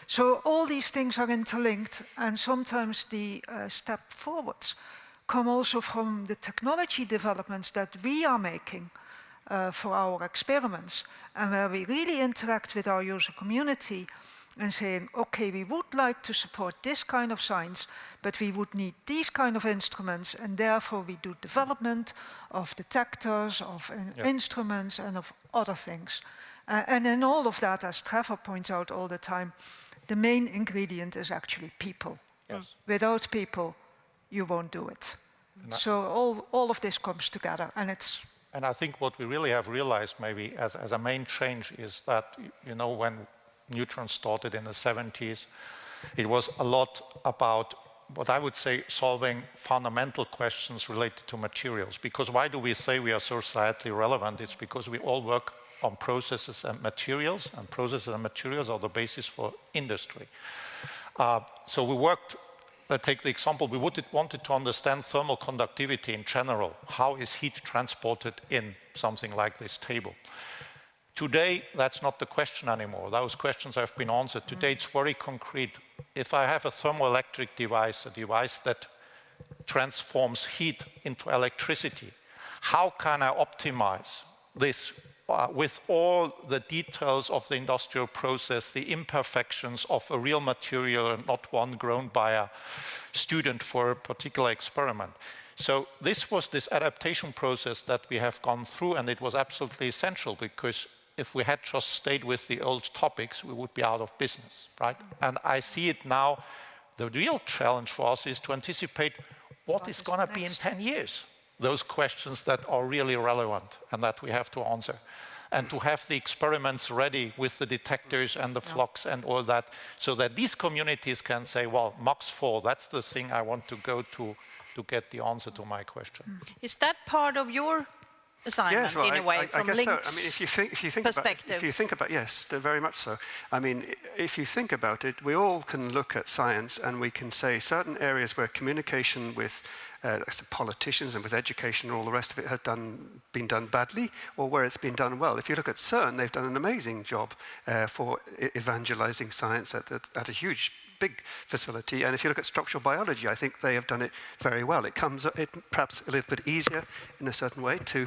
So all these things are interlinked, and sometimes the uh, step forwards come also from the technology developments that we are making uh, for our experiments, and where we really interact with our user community and saying, okay, we would like to support this kind of science, but we would need these kind of instruments, and therefore we do development of detectors, of Yeah. instruments, and of other things. Uh, and in all of that, as Trevor points out all the time, the main ingredient is actually people. Yes. Without people, you won't do it. So all, all of this comes together, and it's And I think what we really have realized maybe as, as a main change is that, you know, when Neutron started in the 70s, it was a lot about what I would say solving fundamental questions related to materials. Because why do we say we are societally relevant? It's because we all work on processes and materials, and processes and materials are the basis for industry. Uh, so we worked, let's take the example, we would, wanted to understand thermal conductivity in general. How is heat transported in something like this table? Today, that's not the question anymore. Those questions have been answered. Today, it's very concrete. If I have a thermoelectric device, a device that transforms heat into electricity, how can I optimize this uh, with all the details of the industrial process, the imperfections of a real material and not one grown by a student for a particular experiment. So this was this adaptation process that we have gone through and it was absolutely essential because if we had just stayed with the old topics, we would be out of business, right? And I see it now, the real challenge for us is to anticipate what What is is going to be in 10 years those questions that are really relevant and that we have to answer. And to have the experiments ready with the detectors and the flux and all that, so that these communities can say, well, MAX 4, that's the thing I want to go to to get the answer to my question. Mm. Is that part of your assignment Yes, well, in I, a way I, I from guess LINX so. I mean, if you think, if you think about, if you think about, yes, very much so. I mean, if you think about it, we all can look at science and we can say certain areas where communication with uh, politicians and with education and all the rest of it has done been done badly, or where it's been done well. If you look at CERN, they've done an amazing job uh, for evangelizing science at, at, at a huge big facility. And if you look at structural biology, I think they have done it very well. It comes it perhaps a little bit easier in a certain way to,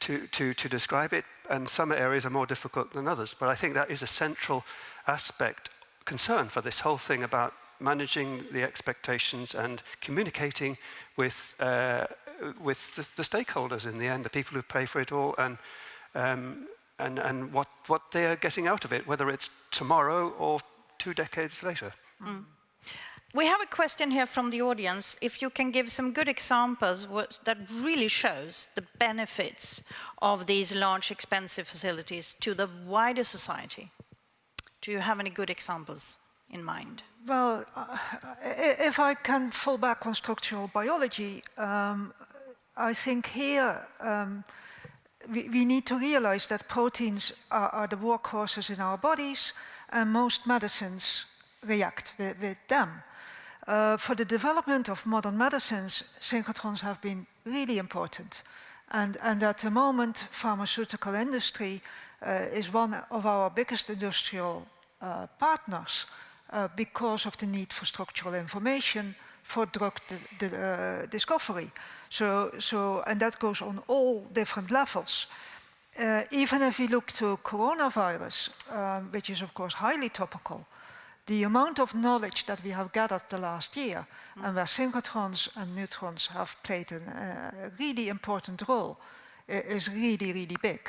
to, to, to describe it, and some areas are more difficult than others. But I think that is a central aspect, concern for this whole thing about managing the expectations and communicating with uh, with the, the, stakeholders in the end, the people who pay for it all, and um, and and what what they are getting out of it, whether it's tomorrow or two decades later. Mm. We have a question here from the audience. If you can give some good examples that really shows the benefits of these large, expensive facilities to the wider society. Do you have any good examples in mind? Well, uh, if I can fall back on structural biology, um, I think here um, we, we, need to realize that proteins are, are, the workhorses in our bodies and most medicines react with, with them. Uh, for the development of modern medicines, synchrotrons have been really important. And, and at the moment, pharmaceutical industry uh, is one of our biggest industrial uh, partners uh, because of the need for structural information for drug uh, discovery. So, so, and that goes on all different levels. Uh, even if we look to coronavirus, um, which is of course highly topical, the amount of knowledge that we have gathered the last year mm. and where synchrotrons and neutrons have played a uh, really important role is really, really big.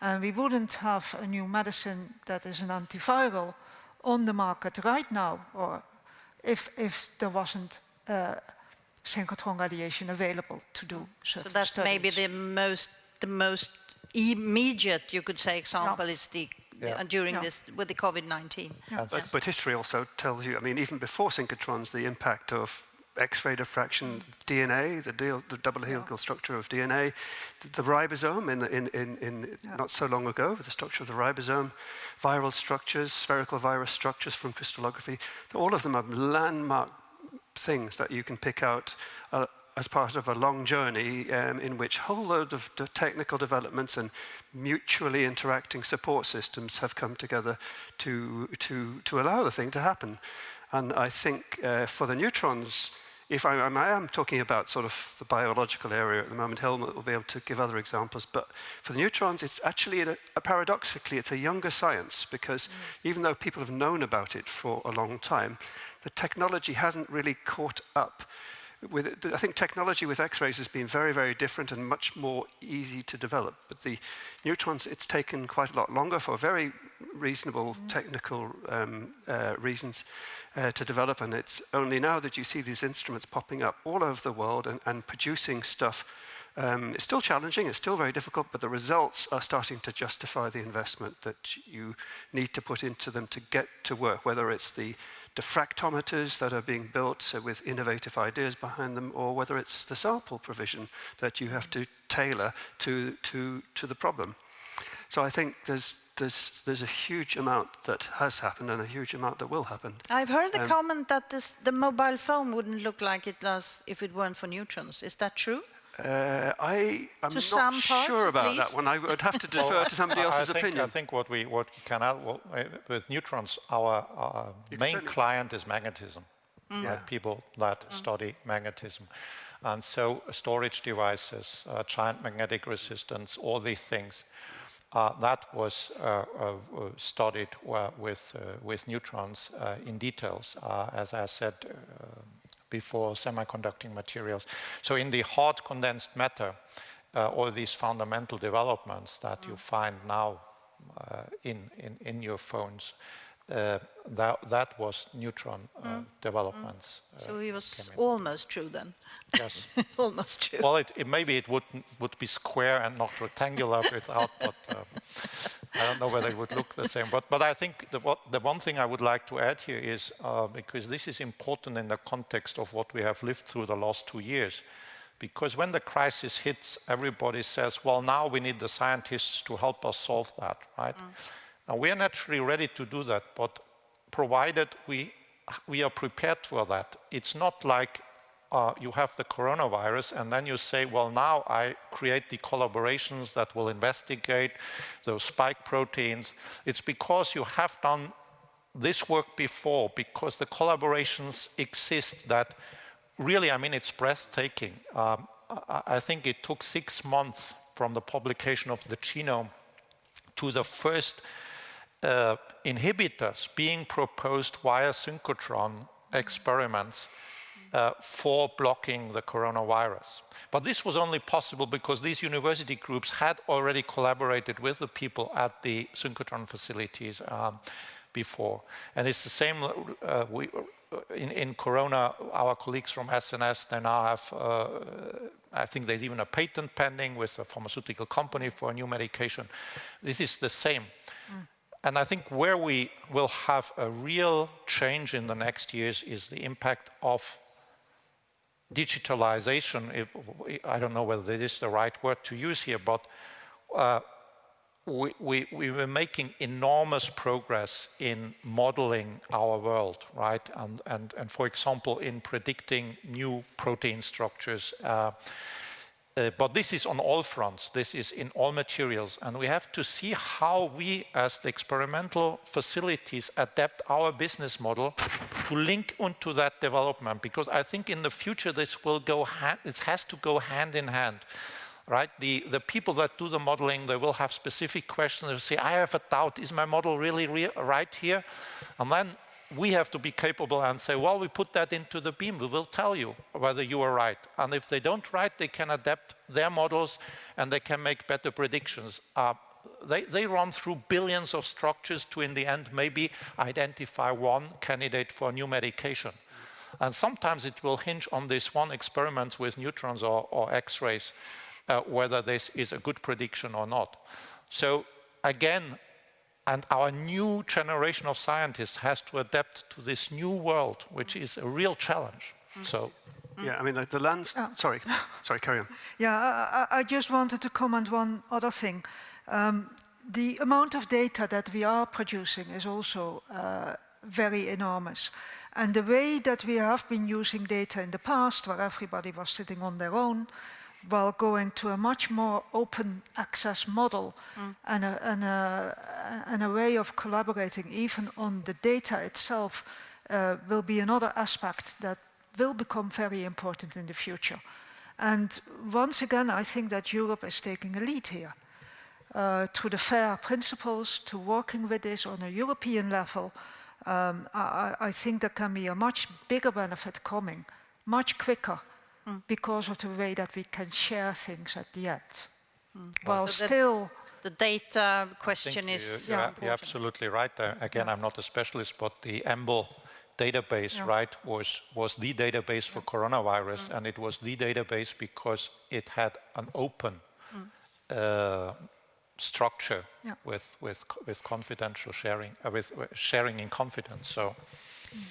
And we wouldn't have a new medicine that is an antiviral on the market right now or if, if there wasn't uh, synchrotron radiation available to do So that's studies. maybe the most, the most immediate, you could say, example is the yeah. during yeah. this with the COVID-19. Yeah. But, but, history also tells you, I mean, even before synchrotrons, the impact of X-ray diffraction, DNA, the, deal, the double helical structure of DNA, the, the ribosome in, in, in, in not so long ago, the structure of the ribosome, viral structures, spherical virus structures from crystallography, all of them are landmark things that you can pick out uh, as part of a long journey um, in which a whole load of technical developments and mutually interacting support systems have come together to, to, to allow the thing to happen. And I think uh, for the neutrons, if I, I, am talking about sort of the biological area at the moment, Helmut will be able to give other examples, but for the neutrons, it's actually, a, a paradoxically, it's a younger science because mm. even though people have known about it for a long time, the technology hasn't really caught up with, I think technology with X-rays has been very, very different and much more easy to develop. But the neutrons, it's taken quite a lot longer for very reasonable mm. technical um, uh, reasons uh, to develop. And it's only now that you see these instruments popping up all over the world and, and producing stuff. Um, it's still challenging, it's still very difficult, but the results are starting to justify the investment that you need to put into them to get to work, whether it's the diffractometers that are being built so with innovative ideas behind them, or whether it's the sample provision that you have to tailor to, to, to the problem. So I think there's, there's, there's a huge amount that has happened and a huge amount that will happen. I've heard the um, comment that this, the mobile phone wouldn't look like it does if it weren't for neutrons. Is that true? Uh, I am not sure about that one. I would have to *laughs* defer well, to somebody else's I think, opinion. I think what we what we can add well, with neutrons, our, our main client is magnetism. Mm. Yeah. People that mm. study magnetism. And so storage devices, uh, giant magnetic resistance, all these things, uh, that was uh, uh studied uh, with, uh, with neutrons in details. as I said, before semiconducting materials. So in the hard condensed matter, uh, all these fundamental developments that mm. you find now uh, in, in, in your phones, that, that was neutron uh, mm. developments. Mm. So it was almost true then. Yes. *laughs* almost true. Well, it, it, maybe it would, would be square and not rectangular without, but uh, I don't know whether it would look the same. But, but I think the, what, the one thing I would like to add here is, uh, because this is important in the context of what we have lived through the last two years, because when the crisis hits, everybody says, well, now we need the scientists to help us solve that, right? Mm. And we are naturally ready to do that, but provided we, we are prepared for that. It's not like uh, you have the coronavirus and then you say, well, now I create the collaborations that will investigate those spike proteins. It's because you have done this work before, because the collaborations exist that really, I mean, it's breathtaking. Um, I, I think it took six months from the publication of the genome to the first uh, inhibitors being proposed via synchrotron experiments uh, for blocking the coronavirus. But this was only possible because these university groups had already collaborated with the people at the synchrotron facilities um, before. And it's the same, uh, we, in, in, Corona, our colleagues from SNS, they now have, uh, I think there's even a patent pending with a pharmaceutical company for a new medication. This is the same. Mm. And I think where we will have a real change in the next years is the impact of digitalization. I don't know whether this is the right word to use here, but uh, we, we, we, were making enormous progress in modeling our world, right? And, and, and for example, in predicting new protein structures. Uh, uh, but this is on all fronts, this is in all materials, and we have to see how we, as the experimental facilities, adapt our business model to link into that development, because I think in the future this will go, it has to go hand in hand right? The, the people that do the modeling, they will have specific questions. They'll say, I have a doubt, is my model really re right here? And then we have to be capable and say, well, we put that into the beam. We will tell you whether you are right. And if they don't right, they can adapt their models and they can make better predictions. Uh, they, they run through billions of structures to, in the end, maybe identify one candidate for a new medication. And sometimes it will hinge on this one experiment with neutrons or, or X-rays uh, whether this is a good prediction or not. So again, and our new generation of scientists has to adapt to this new world, which is a real challenge. Mm. So. Yeah, I mean, the, the lands, oh. sorry, sorry, carry on. *laughs* Yeah, I, I, just wanted to comment one other thing. Um, the amount of data that we are producing is also uh, very enormous. And the way that we have been using data in the past, where everybody was sitting on their own, while going to a much more open access model mm. and, a, and, a, and, a, way of collaborating even on the data itself uh, will be another aspect that will become very important in the future. And once again, I think that Europe is taking a lead here. Uh, to the FAIR principles, to working with this on a European level, um, I, I think there can be a much bigger benefit coming, much quicker mm. because of the way that we can share things at the end. Mm. While so still... The data question is you, are yeah, absolutely right. Uh, again, yeah. I'm not a specialist, but the EMBL database, yeah. right, was, was the database for coronavirus, mm. and it was the database because it had an open mm. uh, structure with, with, with confidential sharing, uh, with sharing in confidence. So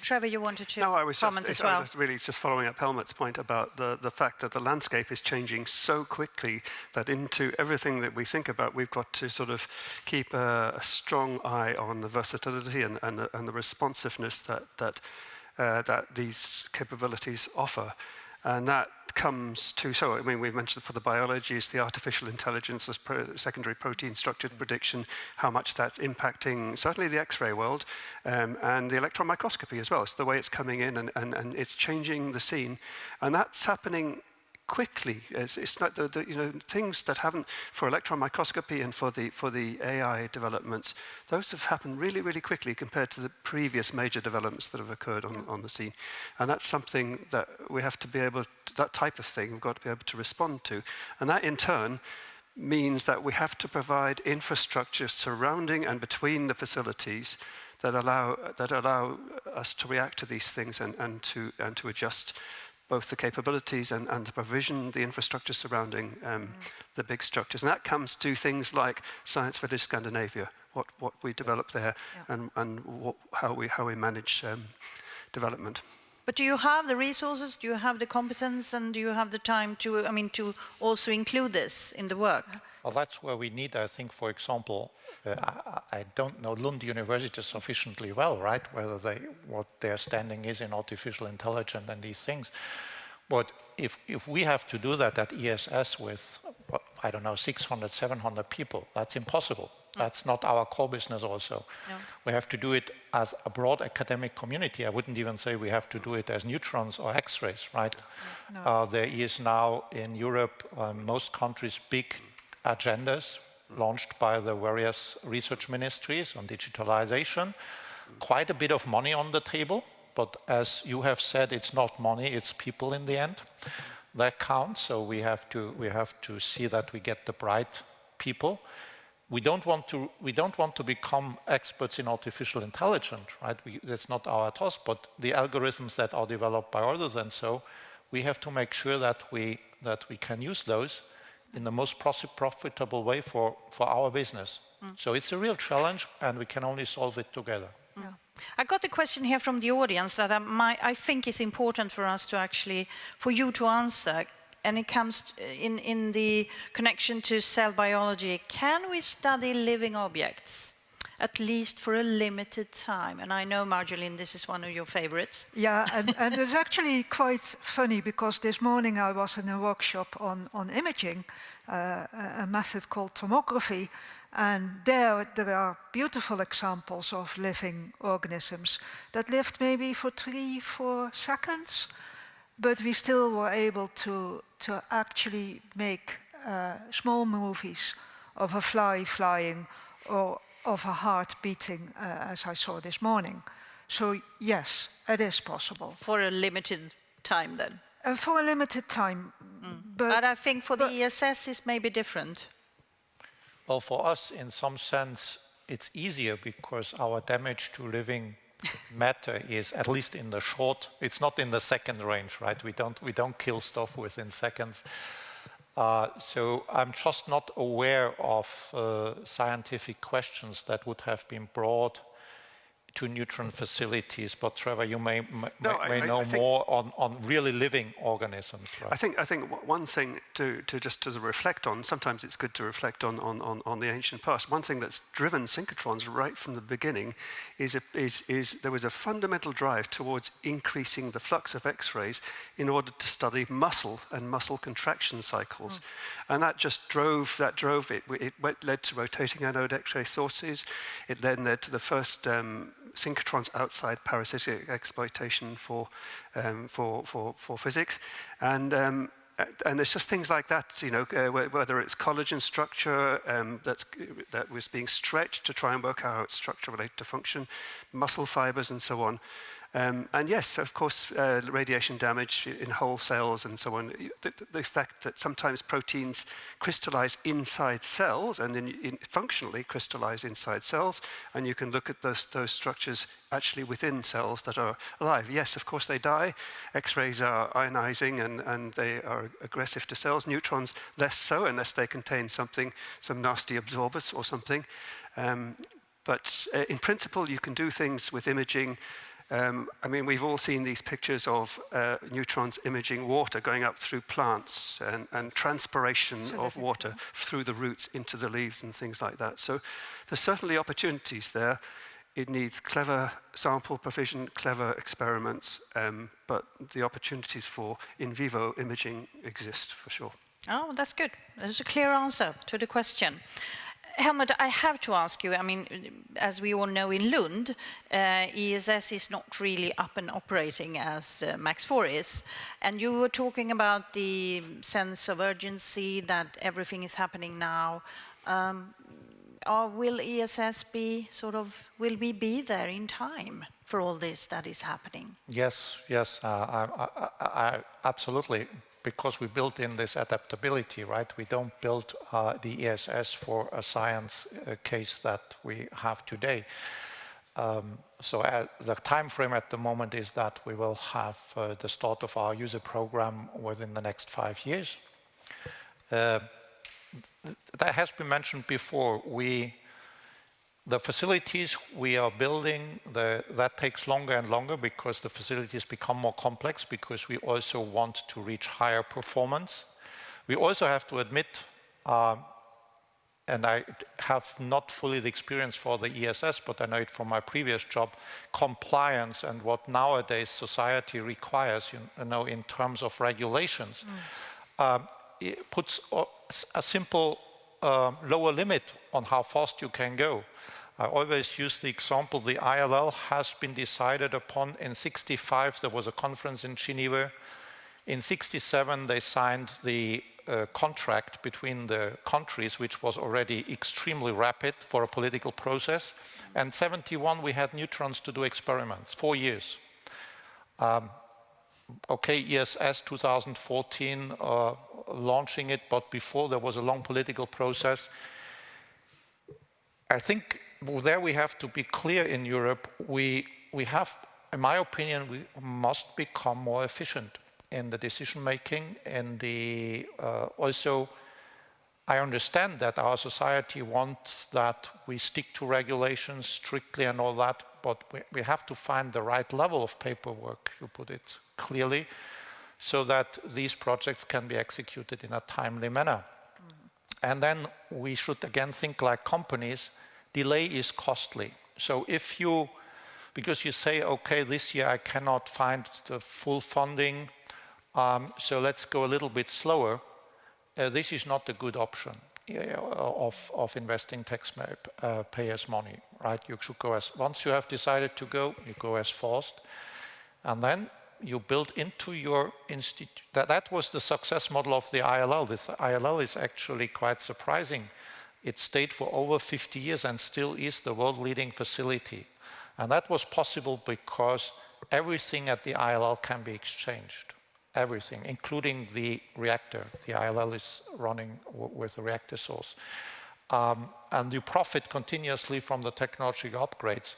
Trevor, you wanted to no, I was comment just, as well. I was really just following up Helmut's point about the, the fact that the landscape is changing so quickly that into everything that we think about, we've got to sort of keep a, a strong eye on the versatility and, and, and the responsiveness that, that, uh, that these capabilities offer. And that comes to, so I mean, we've mentioned for the biology is the artificial intelligence, the pro secondary protein structured prediction, how much that's impacting certainly the X-ray world um, and the electron microscopy as well. It's the way it's coming in and, and, and it's changing the scene. And that's happening quickly. It's, it's not the, the, you know things that haven't for electron microscopy and for the for the AI developments. Those have happened really really quickly compared to the previous major developments that have occurred on on the scene, and that's something that we have to be able to, that type of thing we've got to be able to respond to, and that in turn means that we have to provide infrastructure surrounding and between the facilities that allow that allow us to react to these things and, and to and to adjust both the capabilities and, and the provision, the infrastructure surrounding um, mm. the big structures. And that comes to things like Science Village Scandinavia, what, what we develop there yeah. and, and what, how, we, how we manage um, development. But do you have the resources, do you have the competence, and do you have the time to, I mean, to also include this in the work? Well, that's where we need, I think, for example, uh, I, I, don't know Lund University sufficiently well, right? Whether they, what their standing is in artificial intelligence and these things. But if, if we have to do that at ESS with, I don't know, 600, 700 people, that's impossible. That's not our core business also. No. We have to do it as a broad academic community. I wouldn't even say we have to do it as neutrons or X-rays, right? No. Uh, there is now in Europe, uh, most countries, big agendas launched by the various research ministries on digitalization. Quite a bit of money on the table, but as you have said, it's not money, it's people in the end that count. So we have to we have to see that we get the bright people. We don't want to we don't want to become experts in artificial intelligence, right? We, that's not our task. But the algorithms that are developed by others and so, we have to make sure that we that we can use those in the most profitable way for for our business. Mm. So it's a real challenge, and we can only solve it together. Yeah. I got a question here from the audience that I, might, I think is important for us to actually, for you to answer and it comes in, in the connection to cell biology. Can we study living objects? at least for a limited time. And I know, Marjolein, this is one of your favorites. Yeah, and, and it's *laughs* actually quite funny because this morning I was in a workshop on, on imaging, uh, a method called tomography, and there, there are beautiful examples of living organisms that lived maybe for three, four seconds, but we still were able to, to actually make uh, small movies of a fly flying or of a heart beating, uh, as I saw this morning. So yes, it is possible. For a limited time then? Uh, for a limited time. Mm. But, but, I think for the ESS is maybe different. Well, for us, in some sense, it's easier because our damage to living matter is at least in the short. It's not in the second range, right? We don't we don't kill stuff within seconds. Uh, so I'm just not aware of uh, scientific questions that would have been brought to neutron facilities, but Trevor, you may, may, no, may I, know I more on, on really living organisms. Right? I think I think one thing to, to just to reflect on, sometimes it's good to reflect on, on, on, on the ancient past. One thing that's driven synchrotrons right from the beginning is, a, is, is there was a fundamental drive towards increasing the flux of X-rays in order to study muscle and muscle contraction cycles. Mm. And that just drove, that drove it. It went, led to rotating anode X-ray sources. It then led to the first um, synchrotrons outside parasitic exploitation for, um, for, for, for physics. And, um, and there's just things like that, you know, uh, whether it's collagen structure um, that's, that was being stretched to try and work out how its structure related to function, muscle fibers and so on. Um, and yes, of course, uh, radiation damage in whole cells and so on. The, the, fact that sometimes proteins crystallize inside cells and in, in functionally crystallize inside cells, and you can look at those, those structures actually within cells that are alive. Yes, of course, they die. X-rays are ionizing and, and they are aggressive to cells. Neutrons, less so, unless they contain something, some nasty absorbers or something. Um, but uh, in principle, you can do things with imaging um, I mean, we've all seen these pictures of uh, neutrons imaging water going up through plants and, and transpiration so of water through the roots into the leaves and things like that. So there's certainly opportunities there. It needs clever sample provision, clever experiments, um, but the opportunities for in vivo imaging exist for sure. Oh, that's good. There's a clear answer to the question. Helmut, I have to ask you, I mean, as we all know in Lund, uh, ESS is not really up and operating as uh, MAX 4 is. And you were talking about the sense of urgency that everything is happening now. Um, or will ESS be sort of, will we be there in time for all this that is happening? Yes, yes, uh, I, I, I, absolutely because we built in this adaptability, right? We don't build uh, the ESS for a science uh, case that we have today. Um, so uh, the time frame at the moment is that we will have uh, the start of our user program within the next five years. Uh, that has been mentioned before. We the facilities we are building, the, that takes longer and longer because the facilities become more complex because we also want to reach higher performance. We also have to admit, uh, and I have not fully the experience for the ESS, but I know it from my previous job, compliance and what nowadays society requires, you know, in terms of regulations, mm. uh, it puts a simple uh, lower limit on how fast you can go. I always use the example, the ILL has been decided upon in 65, there was a conference in Geneva. In 67, they signed the uh, contract between the countries, which was already extremely rapid for a political process. And 71, we had neutrons to do experiments, four years. Um, okay, ESS 2014, uh, launching it, but before there was a long political process. I think there we have to be clear in Europe. We, we have, in my opinion, we must become more efficient in the decision making and the uh, also I understand that our society wants that we stick to regulations strictly and all that, but we, we have to find the right level of paperwork, you put it clearly, so that these projects can be executed in a timely manner. Mm -hmm. And then we should again think like companies, delay is costly. So if you, because you say, okay, this year I cannot find the full funding, um, so let's go a little bit slower, uh, this is not a good option of, of investing taxpayers' uh, money, right? You should go as, once you have decided to go, you go as fast. And then you build into your institute, that, that was the success model of the ILL. This ILL is actually quite surprising. It stayed for over 50 years and still is the world leading facility. And that was possible because everything at the ILL can be exchanged everything, including the reactor. The ILL is running with the reactor source. Um, and you profit continuously from the technological upgrades.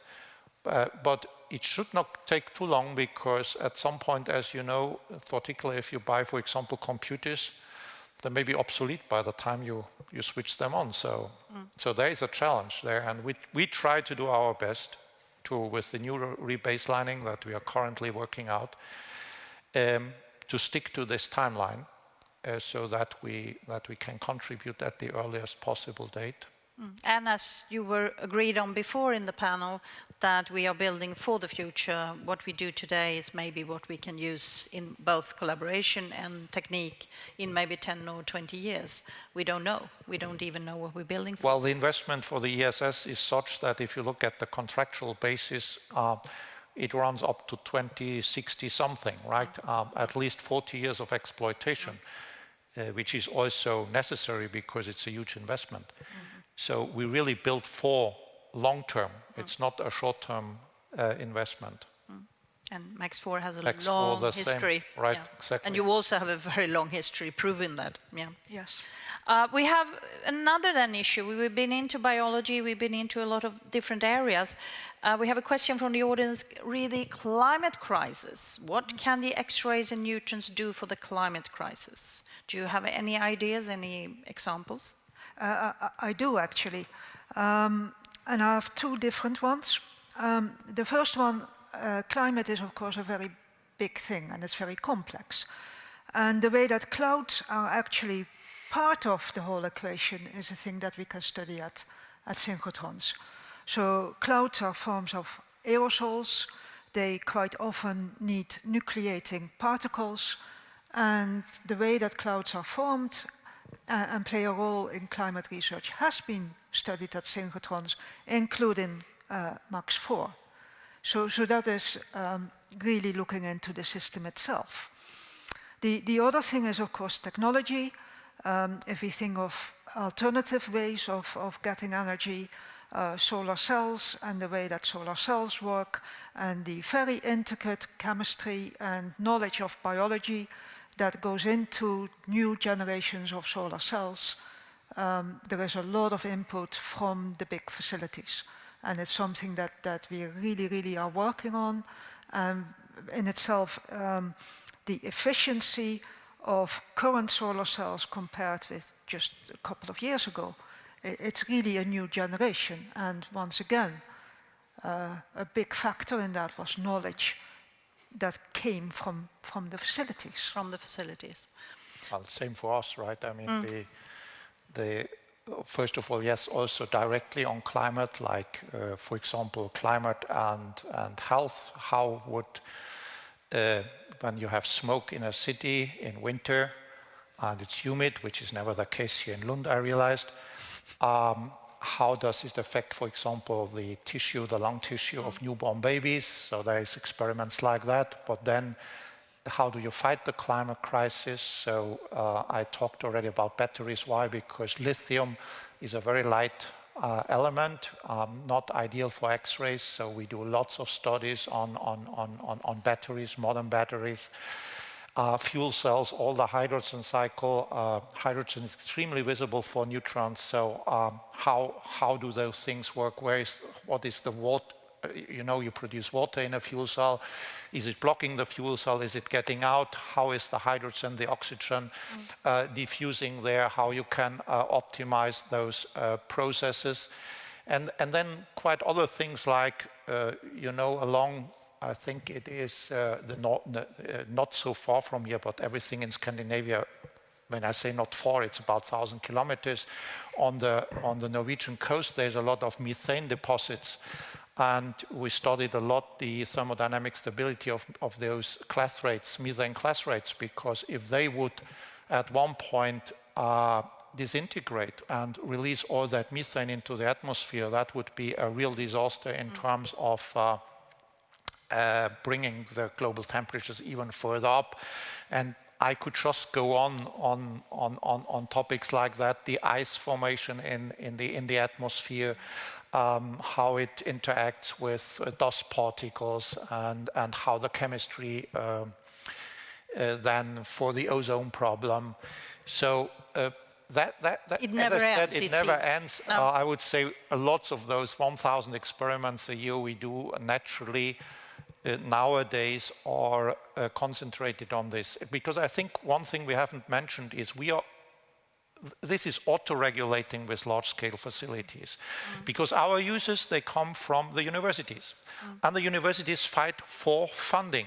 Uh, but it should not take too long because at some point, as you know, particularly if you buy, for example, computers, they may be obsolete by the time you, you switch them on. So, mm. so there is a challenge there. And we, we try to do our best to, with the new rebaselining that we are currently working out, um, to stick to this timeline uh, so that we, that we can contribute at the earliest possible date. Mm. And as you were agreed on before in the panel, that we are building for the future. What we do today is maybe what we can use in both collaboration and technique in maybe 10 or 20 years. We don't know. We don't even know what we're building for. Well, the investment for the ESS is such that if you look at the contractual basis, uh, it runs up to 2060 something, right? Um, at least 40 years of exploitation, uh, which is also necessary because it's a huge investment. Mm -hmm. So we really build for long term. Mm. It's not a short term uh, investment. Mm. And MAX4 has a Max long history. Same, right, yeah. exactly. And you also have a very long history proving that. Yeah. Yes. Uh, we have another then issue. We've been into biology, we've been into a lot of different areas. Uh, we have a question from the audience, really climate crisis. What can the X-rays and neutrons do for the climate crisis? Do you have any ideas, any examples? Uh, I, I, do actually. Um, and I have two different ones. Um, the first one, uh, climate is of course a very big thing and it's very complex. And the way that clouds are actually part of the whole equation is a thing that we can study at, at synchrotrons. So clouds are forms of aerosols. They quite often need nucleating particles. And the way that clouds are formed uh, and play a role in climate research has been studied at synchrotrons, including uh, MAX4. So, so that is um, really looking into the system itself. The, the other thing is, of course, technology um, if we think of alternative ways of, of getting energy, uh, solar cells and the way that solar cells work and the very intricate chemistry and knowledge of biology that goes into new generations of solar cells, um, there is a lot of input from the big facilities. And it's something that, that we really, really are working on. And in itself, um, the efficiency of current solar cells compared with just a couple of years ago. It's really a new generation. And once again, uh, a big factor in that was knowledge that came from, from the facilities. From the facilities. Well, same for us, right? I mean, mm. the, the, first of all, yes, also directly on climate, like, uh, for example, climate and, and health, how would uh, when you have smoke in a city in winter and it's humid, which is never the case here in Lund, I realized, um, how does it affect, for example, the tissue, the lung tissue of newborn babies? So there is experiments like that, but then how do you fight the climate crisis? So uh, I talked already about batteries. Why? Because lithium is a very light uh, element, um, not ideal for X-rays. So we do lots of studies on, on, on, on, on batteries, modern batteries. Uh, fuel cells, all the hydrogen cycle, uh, hydrogen is extremely visible for neutrons. So um, how, how do those things work? Where is, what is the water, you know, you produce water in a fuel cell. Is it blocking the fuel cell? Is it getting out? How is the hydrogen, the oxygen mm. uh, diffusing there? How you can uh, optimize those uh, processes? And, and then quite other things like, uh, you know, along I think it is uh, the not, uh, not so far from here, but everything in Scandinavia, when I say not far, it's about 1,000 kilometers. On the, on the Norwegian coast, there's a lot of methane deposits. And we studied a lot the thermodynamic stability of, of those clathrates, methane clathrates, because if they would at one point uh, disintegrate and release all that methane into the atmosphere, that would be a real disaster in mm. terms of uh, uh, bringing the global temperatures even further up. And I could just go on on, on, on, on topics like that, the ice formation in, in, the, in the atmosphere, um, how it interacts with uh, dust particles and, and how the chemistry uh, uh, then for the ozone problem. So uh, that, that, that it never as I ends, said, it, it never seems. ends. No. Uh, I would say lots of those 1,000 experiments a year we do naturally uh, nowadays are uh, concentrated on this. Because I think one thing we haven't mentioned is we are this is auto-regulating with large-scale facilities mm. because our users they come from the universities mm. and the universities fight for funding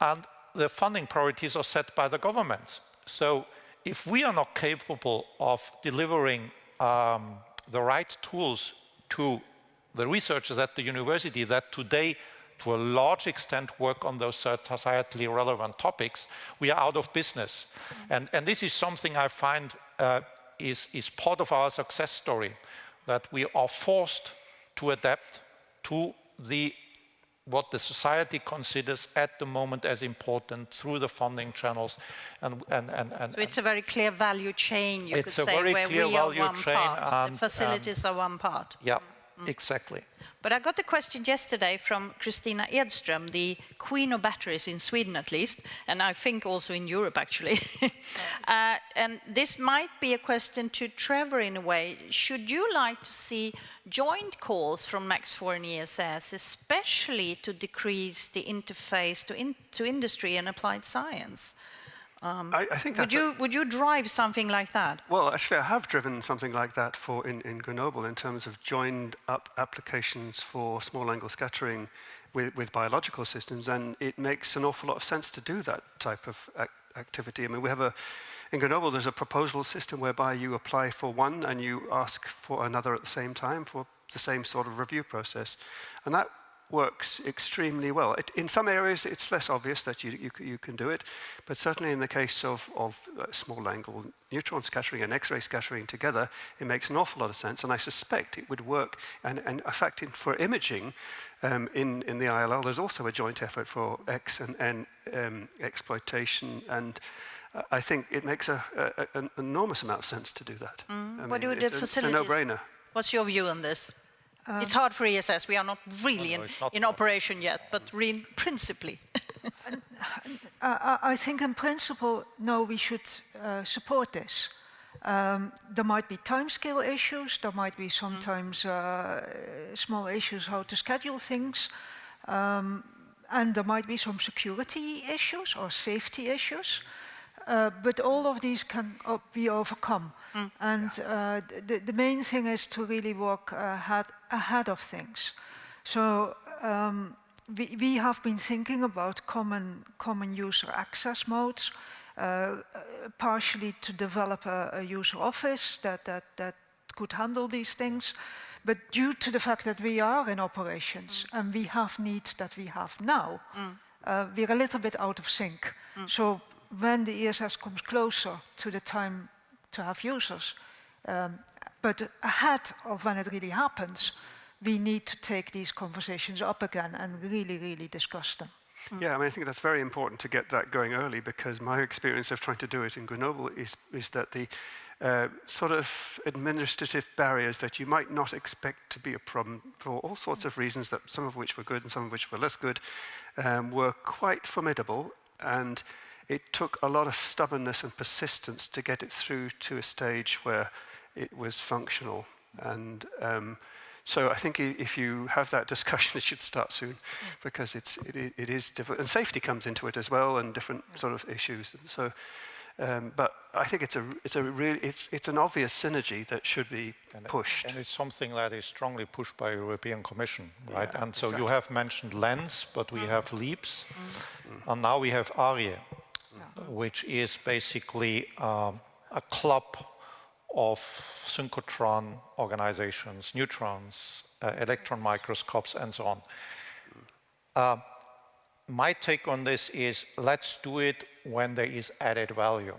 and the funding priorities are set by the governments so if we are not capable of delivering um, the right tools to the researchers at the university that today to a large extent work on those societally relevant topics, we are out of business. Mm -hmm. And, and this is something I find uh, is, is part of our success story, that we are forced to adapt to the what the society considers at the moment as important through the funding channels. And, and, and, and so it's a very clear value chain, you could say, where we are one chain part. the facilities are one part. Yeah. Mm. Exactly. But I got a question yesterday from Kristina Edström, the queen of batteries in Sweden at least, and I think also in Europe actually. *laughs* uh, and this might be a question to Trevor in a way. Should you like to see joint calls from MAX4 and ESS, especially to decrease the interface to, in, to industry and applied science? Um, I, I, think would you would you drive something like that? Well, actually, I have driven something like that for in, in Grenoble in terms of joined up applications for small angle scattering with, with biological systems, and it makes an awful lot of sense to do that type of ac activity. I mean, we have a in Grenoble, there's a proposal system whereby you apply for one and you ask for another at the same time for the same sort of review process, and that works extremely well. It, in some areas, it's less obvious that you, you, you, can do it, but certainly in the case of, of uh, small angle neutron scattering and X-ray scattering together, it makes an awful lot of sense, and I suspect it would work. And, and in fact, in, for imaging, um, in, in the ILL, there's also a joint effort for X and N um, exploitation, and uh, I think it makes a, a, an enormous amount of sense to do that. Mm. what do the facilities? It's a no-brainer. What's your view on this? Um, it's hard for ESS. We are not really oh, no, in, not in operation yet, but principally. *laughs* uh, I think in principle, no, we should uh, support this. Um, there might be timescale issues, there might be sometimes uh, small issues how to schedule things, um, and there might be some security issues or safety issues. Uh, but all of these can be overcome. Mm. And uh, the, the, main thing is to really work ahead, ahead of things. So um, we, we, have been thinking about common, common user access modes, uh, partially to develop a, a, user office that, that, that could handle these things. But due to the fact that we are in operations mm. and we have needs that we have now, mm. uh, we're a little bit out of sync. Mm. So when the ESS comes closer to the time to have users, um, but ahead of when it really happens, we need to take these conversations up again and really, really discuss them. Yeah, I mean, I think that's very important to get that going early because my experience of trying to do it in Grenoble is, is that the uh, sort of administrative barriers that you might not expect to be a problem for all sorts of reasons, that some of which were good and some of which were less good, um, were quite formidable. And it took a lot of stubbornness and persistence to get it through to a stage where it was functional. And um, so I think if you have that *laughs* discussion, it should start soon mm. because it's, it, it is difficult. And safety comes into it as well and different mm. sort of issues. And so, um, but I think it's a, it's a really, it's, it's an obvious synergy that should be and pushed. and it's something that is strongly pushed by European Commission, right? Yeah, and so exactly. you have mentioned LENS, but we mm. have LEAPS, and now we have ARIE, which is basically um, a club of synchrotron organizations, neutrons, uh, electron microscopes, and so on. Uh, my take on this is let's do it when there is added value.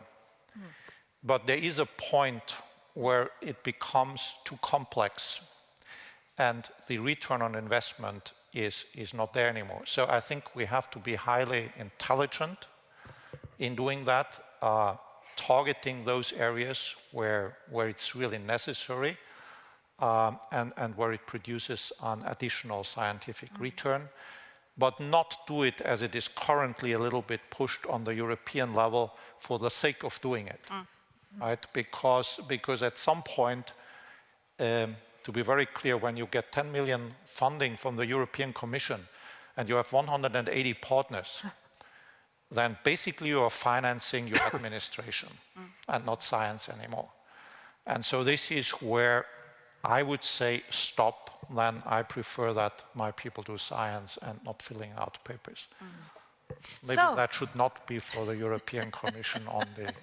But there is a point where it becomes too complex and the return on investment is, is not there anymore. So I think we have to be highly intelligent in doing that, uh, targeting those areas where, where it's really necessary um, and, and where it produces an additional scientific return, but not do it as it is currently a little bit pushed on the European level for the sake of doing it, right? Because, because at some point, um, to be very clear, when you get 10 million funding from the European Commission and you have 180 partners, *laughs* then basically you are financing your *coughs* administration mm. and not science anymore. And so this is where I would say stop, then I prefer that my people do science and not filling out papers. Mm. Maybe So- that should not be for the European Commission on the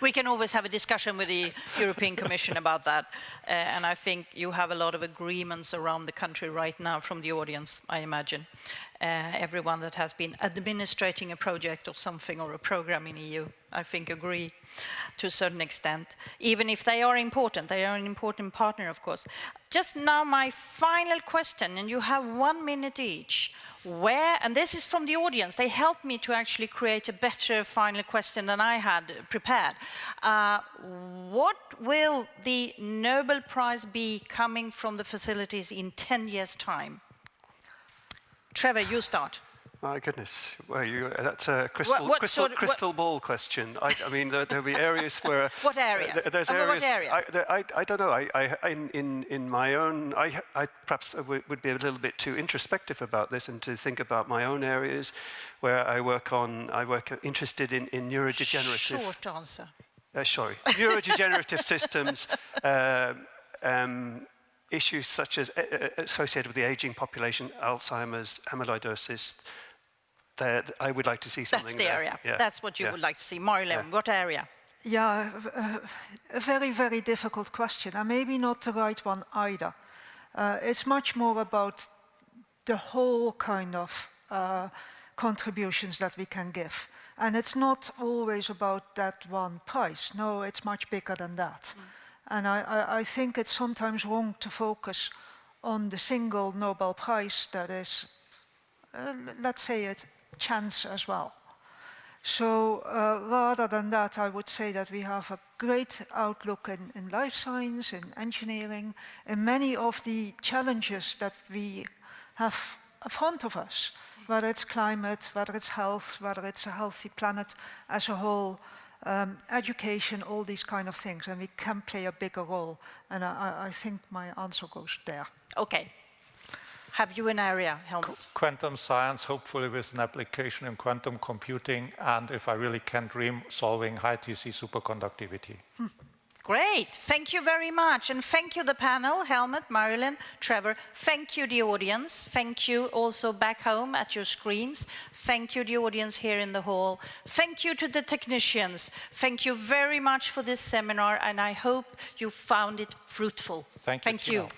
we can always have a discussion with the European Commission about that. Uh, and I think you have a lot of agreements around the country right now from the audience, I imagine. Uh, everyone that has been administrating a project or something or a program in EU, I think agree to a certain extent. Even if they are important, they are an important partner, of course. Just now my final question, and you have one minute each. Where, and this is from the audience, they helped me to actually create a better final question than I had prepared. Uh, what will the Nobel Prize be coming from the facilities in 10 years' time? Trevor, you start. My goodness, well, you, that's a crystal, what crystal, sort of- crystal ball question. I, I mean, there, there'll be areas where... *laughs* What areas? Uh, there's Uh, what areas... area? I, there, I, I don't know. I, I, in, in, in my own... I, I perhaps would would be a little bit too introspective about this and to think about my own areas where I work on... I work interested in, in neurodegenerative... Short answer. Uh, sorry, neurodegenerative *laughs* systems, um, um, issues such as uh, uh, associated with the aging population, Alzheimer's, amyloidosis. That I would like to see something. That's the there. area. Yeah, That's what you yeah. would like to see. Marjolein, what area? Yeah, uh, a very, very difficult question, and maybe not the right one either. Uh, it's much more about the whole kind of uh, contributions that we can give. And it's not always about that one price. No, it's much bigger than that. And I, I, I think it's sometimes wrong to focus on the single Nobel Prize that is, uh, let's say it, chance as well. So uh, rather than that, I would say that we have a great outlook in, in life science, in engineering, in many of the challenges that we have in front of us, whether it's climate, whether it's health, whether it's a healthy planet as a whole, um, education, all these kind of things, and we can play a bigger role. And I, I- I think my answer goes there. Okay. Have you an area, Helmut? quantum science, hopefully with an application in quantum computing, and if I really can dream, solving high TC superconductivity. Hmm. Great. Thank you very much. And thank you, the panel, Helmut, Marjolein, Trevor. Thank you, the audience. Thank you also back home at your screens. Thank you, the audience here in the hall. Thank you to the technicians. Thank you very much for this seminar, and I hope you found it fruitful. Thank you, Thank you.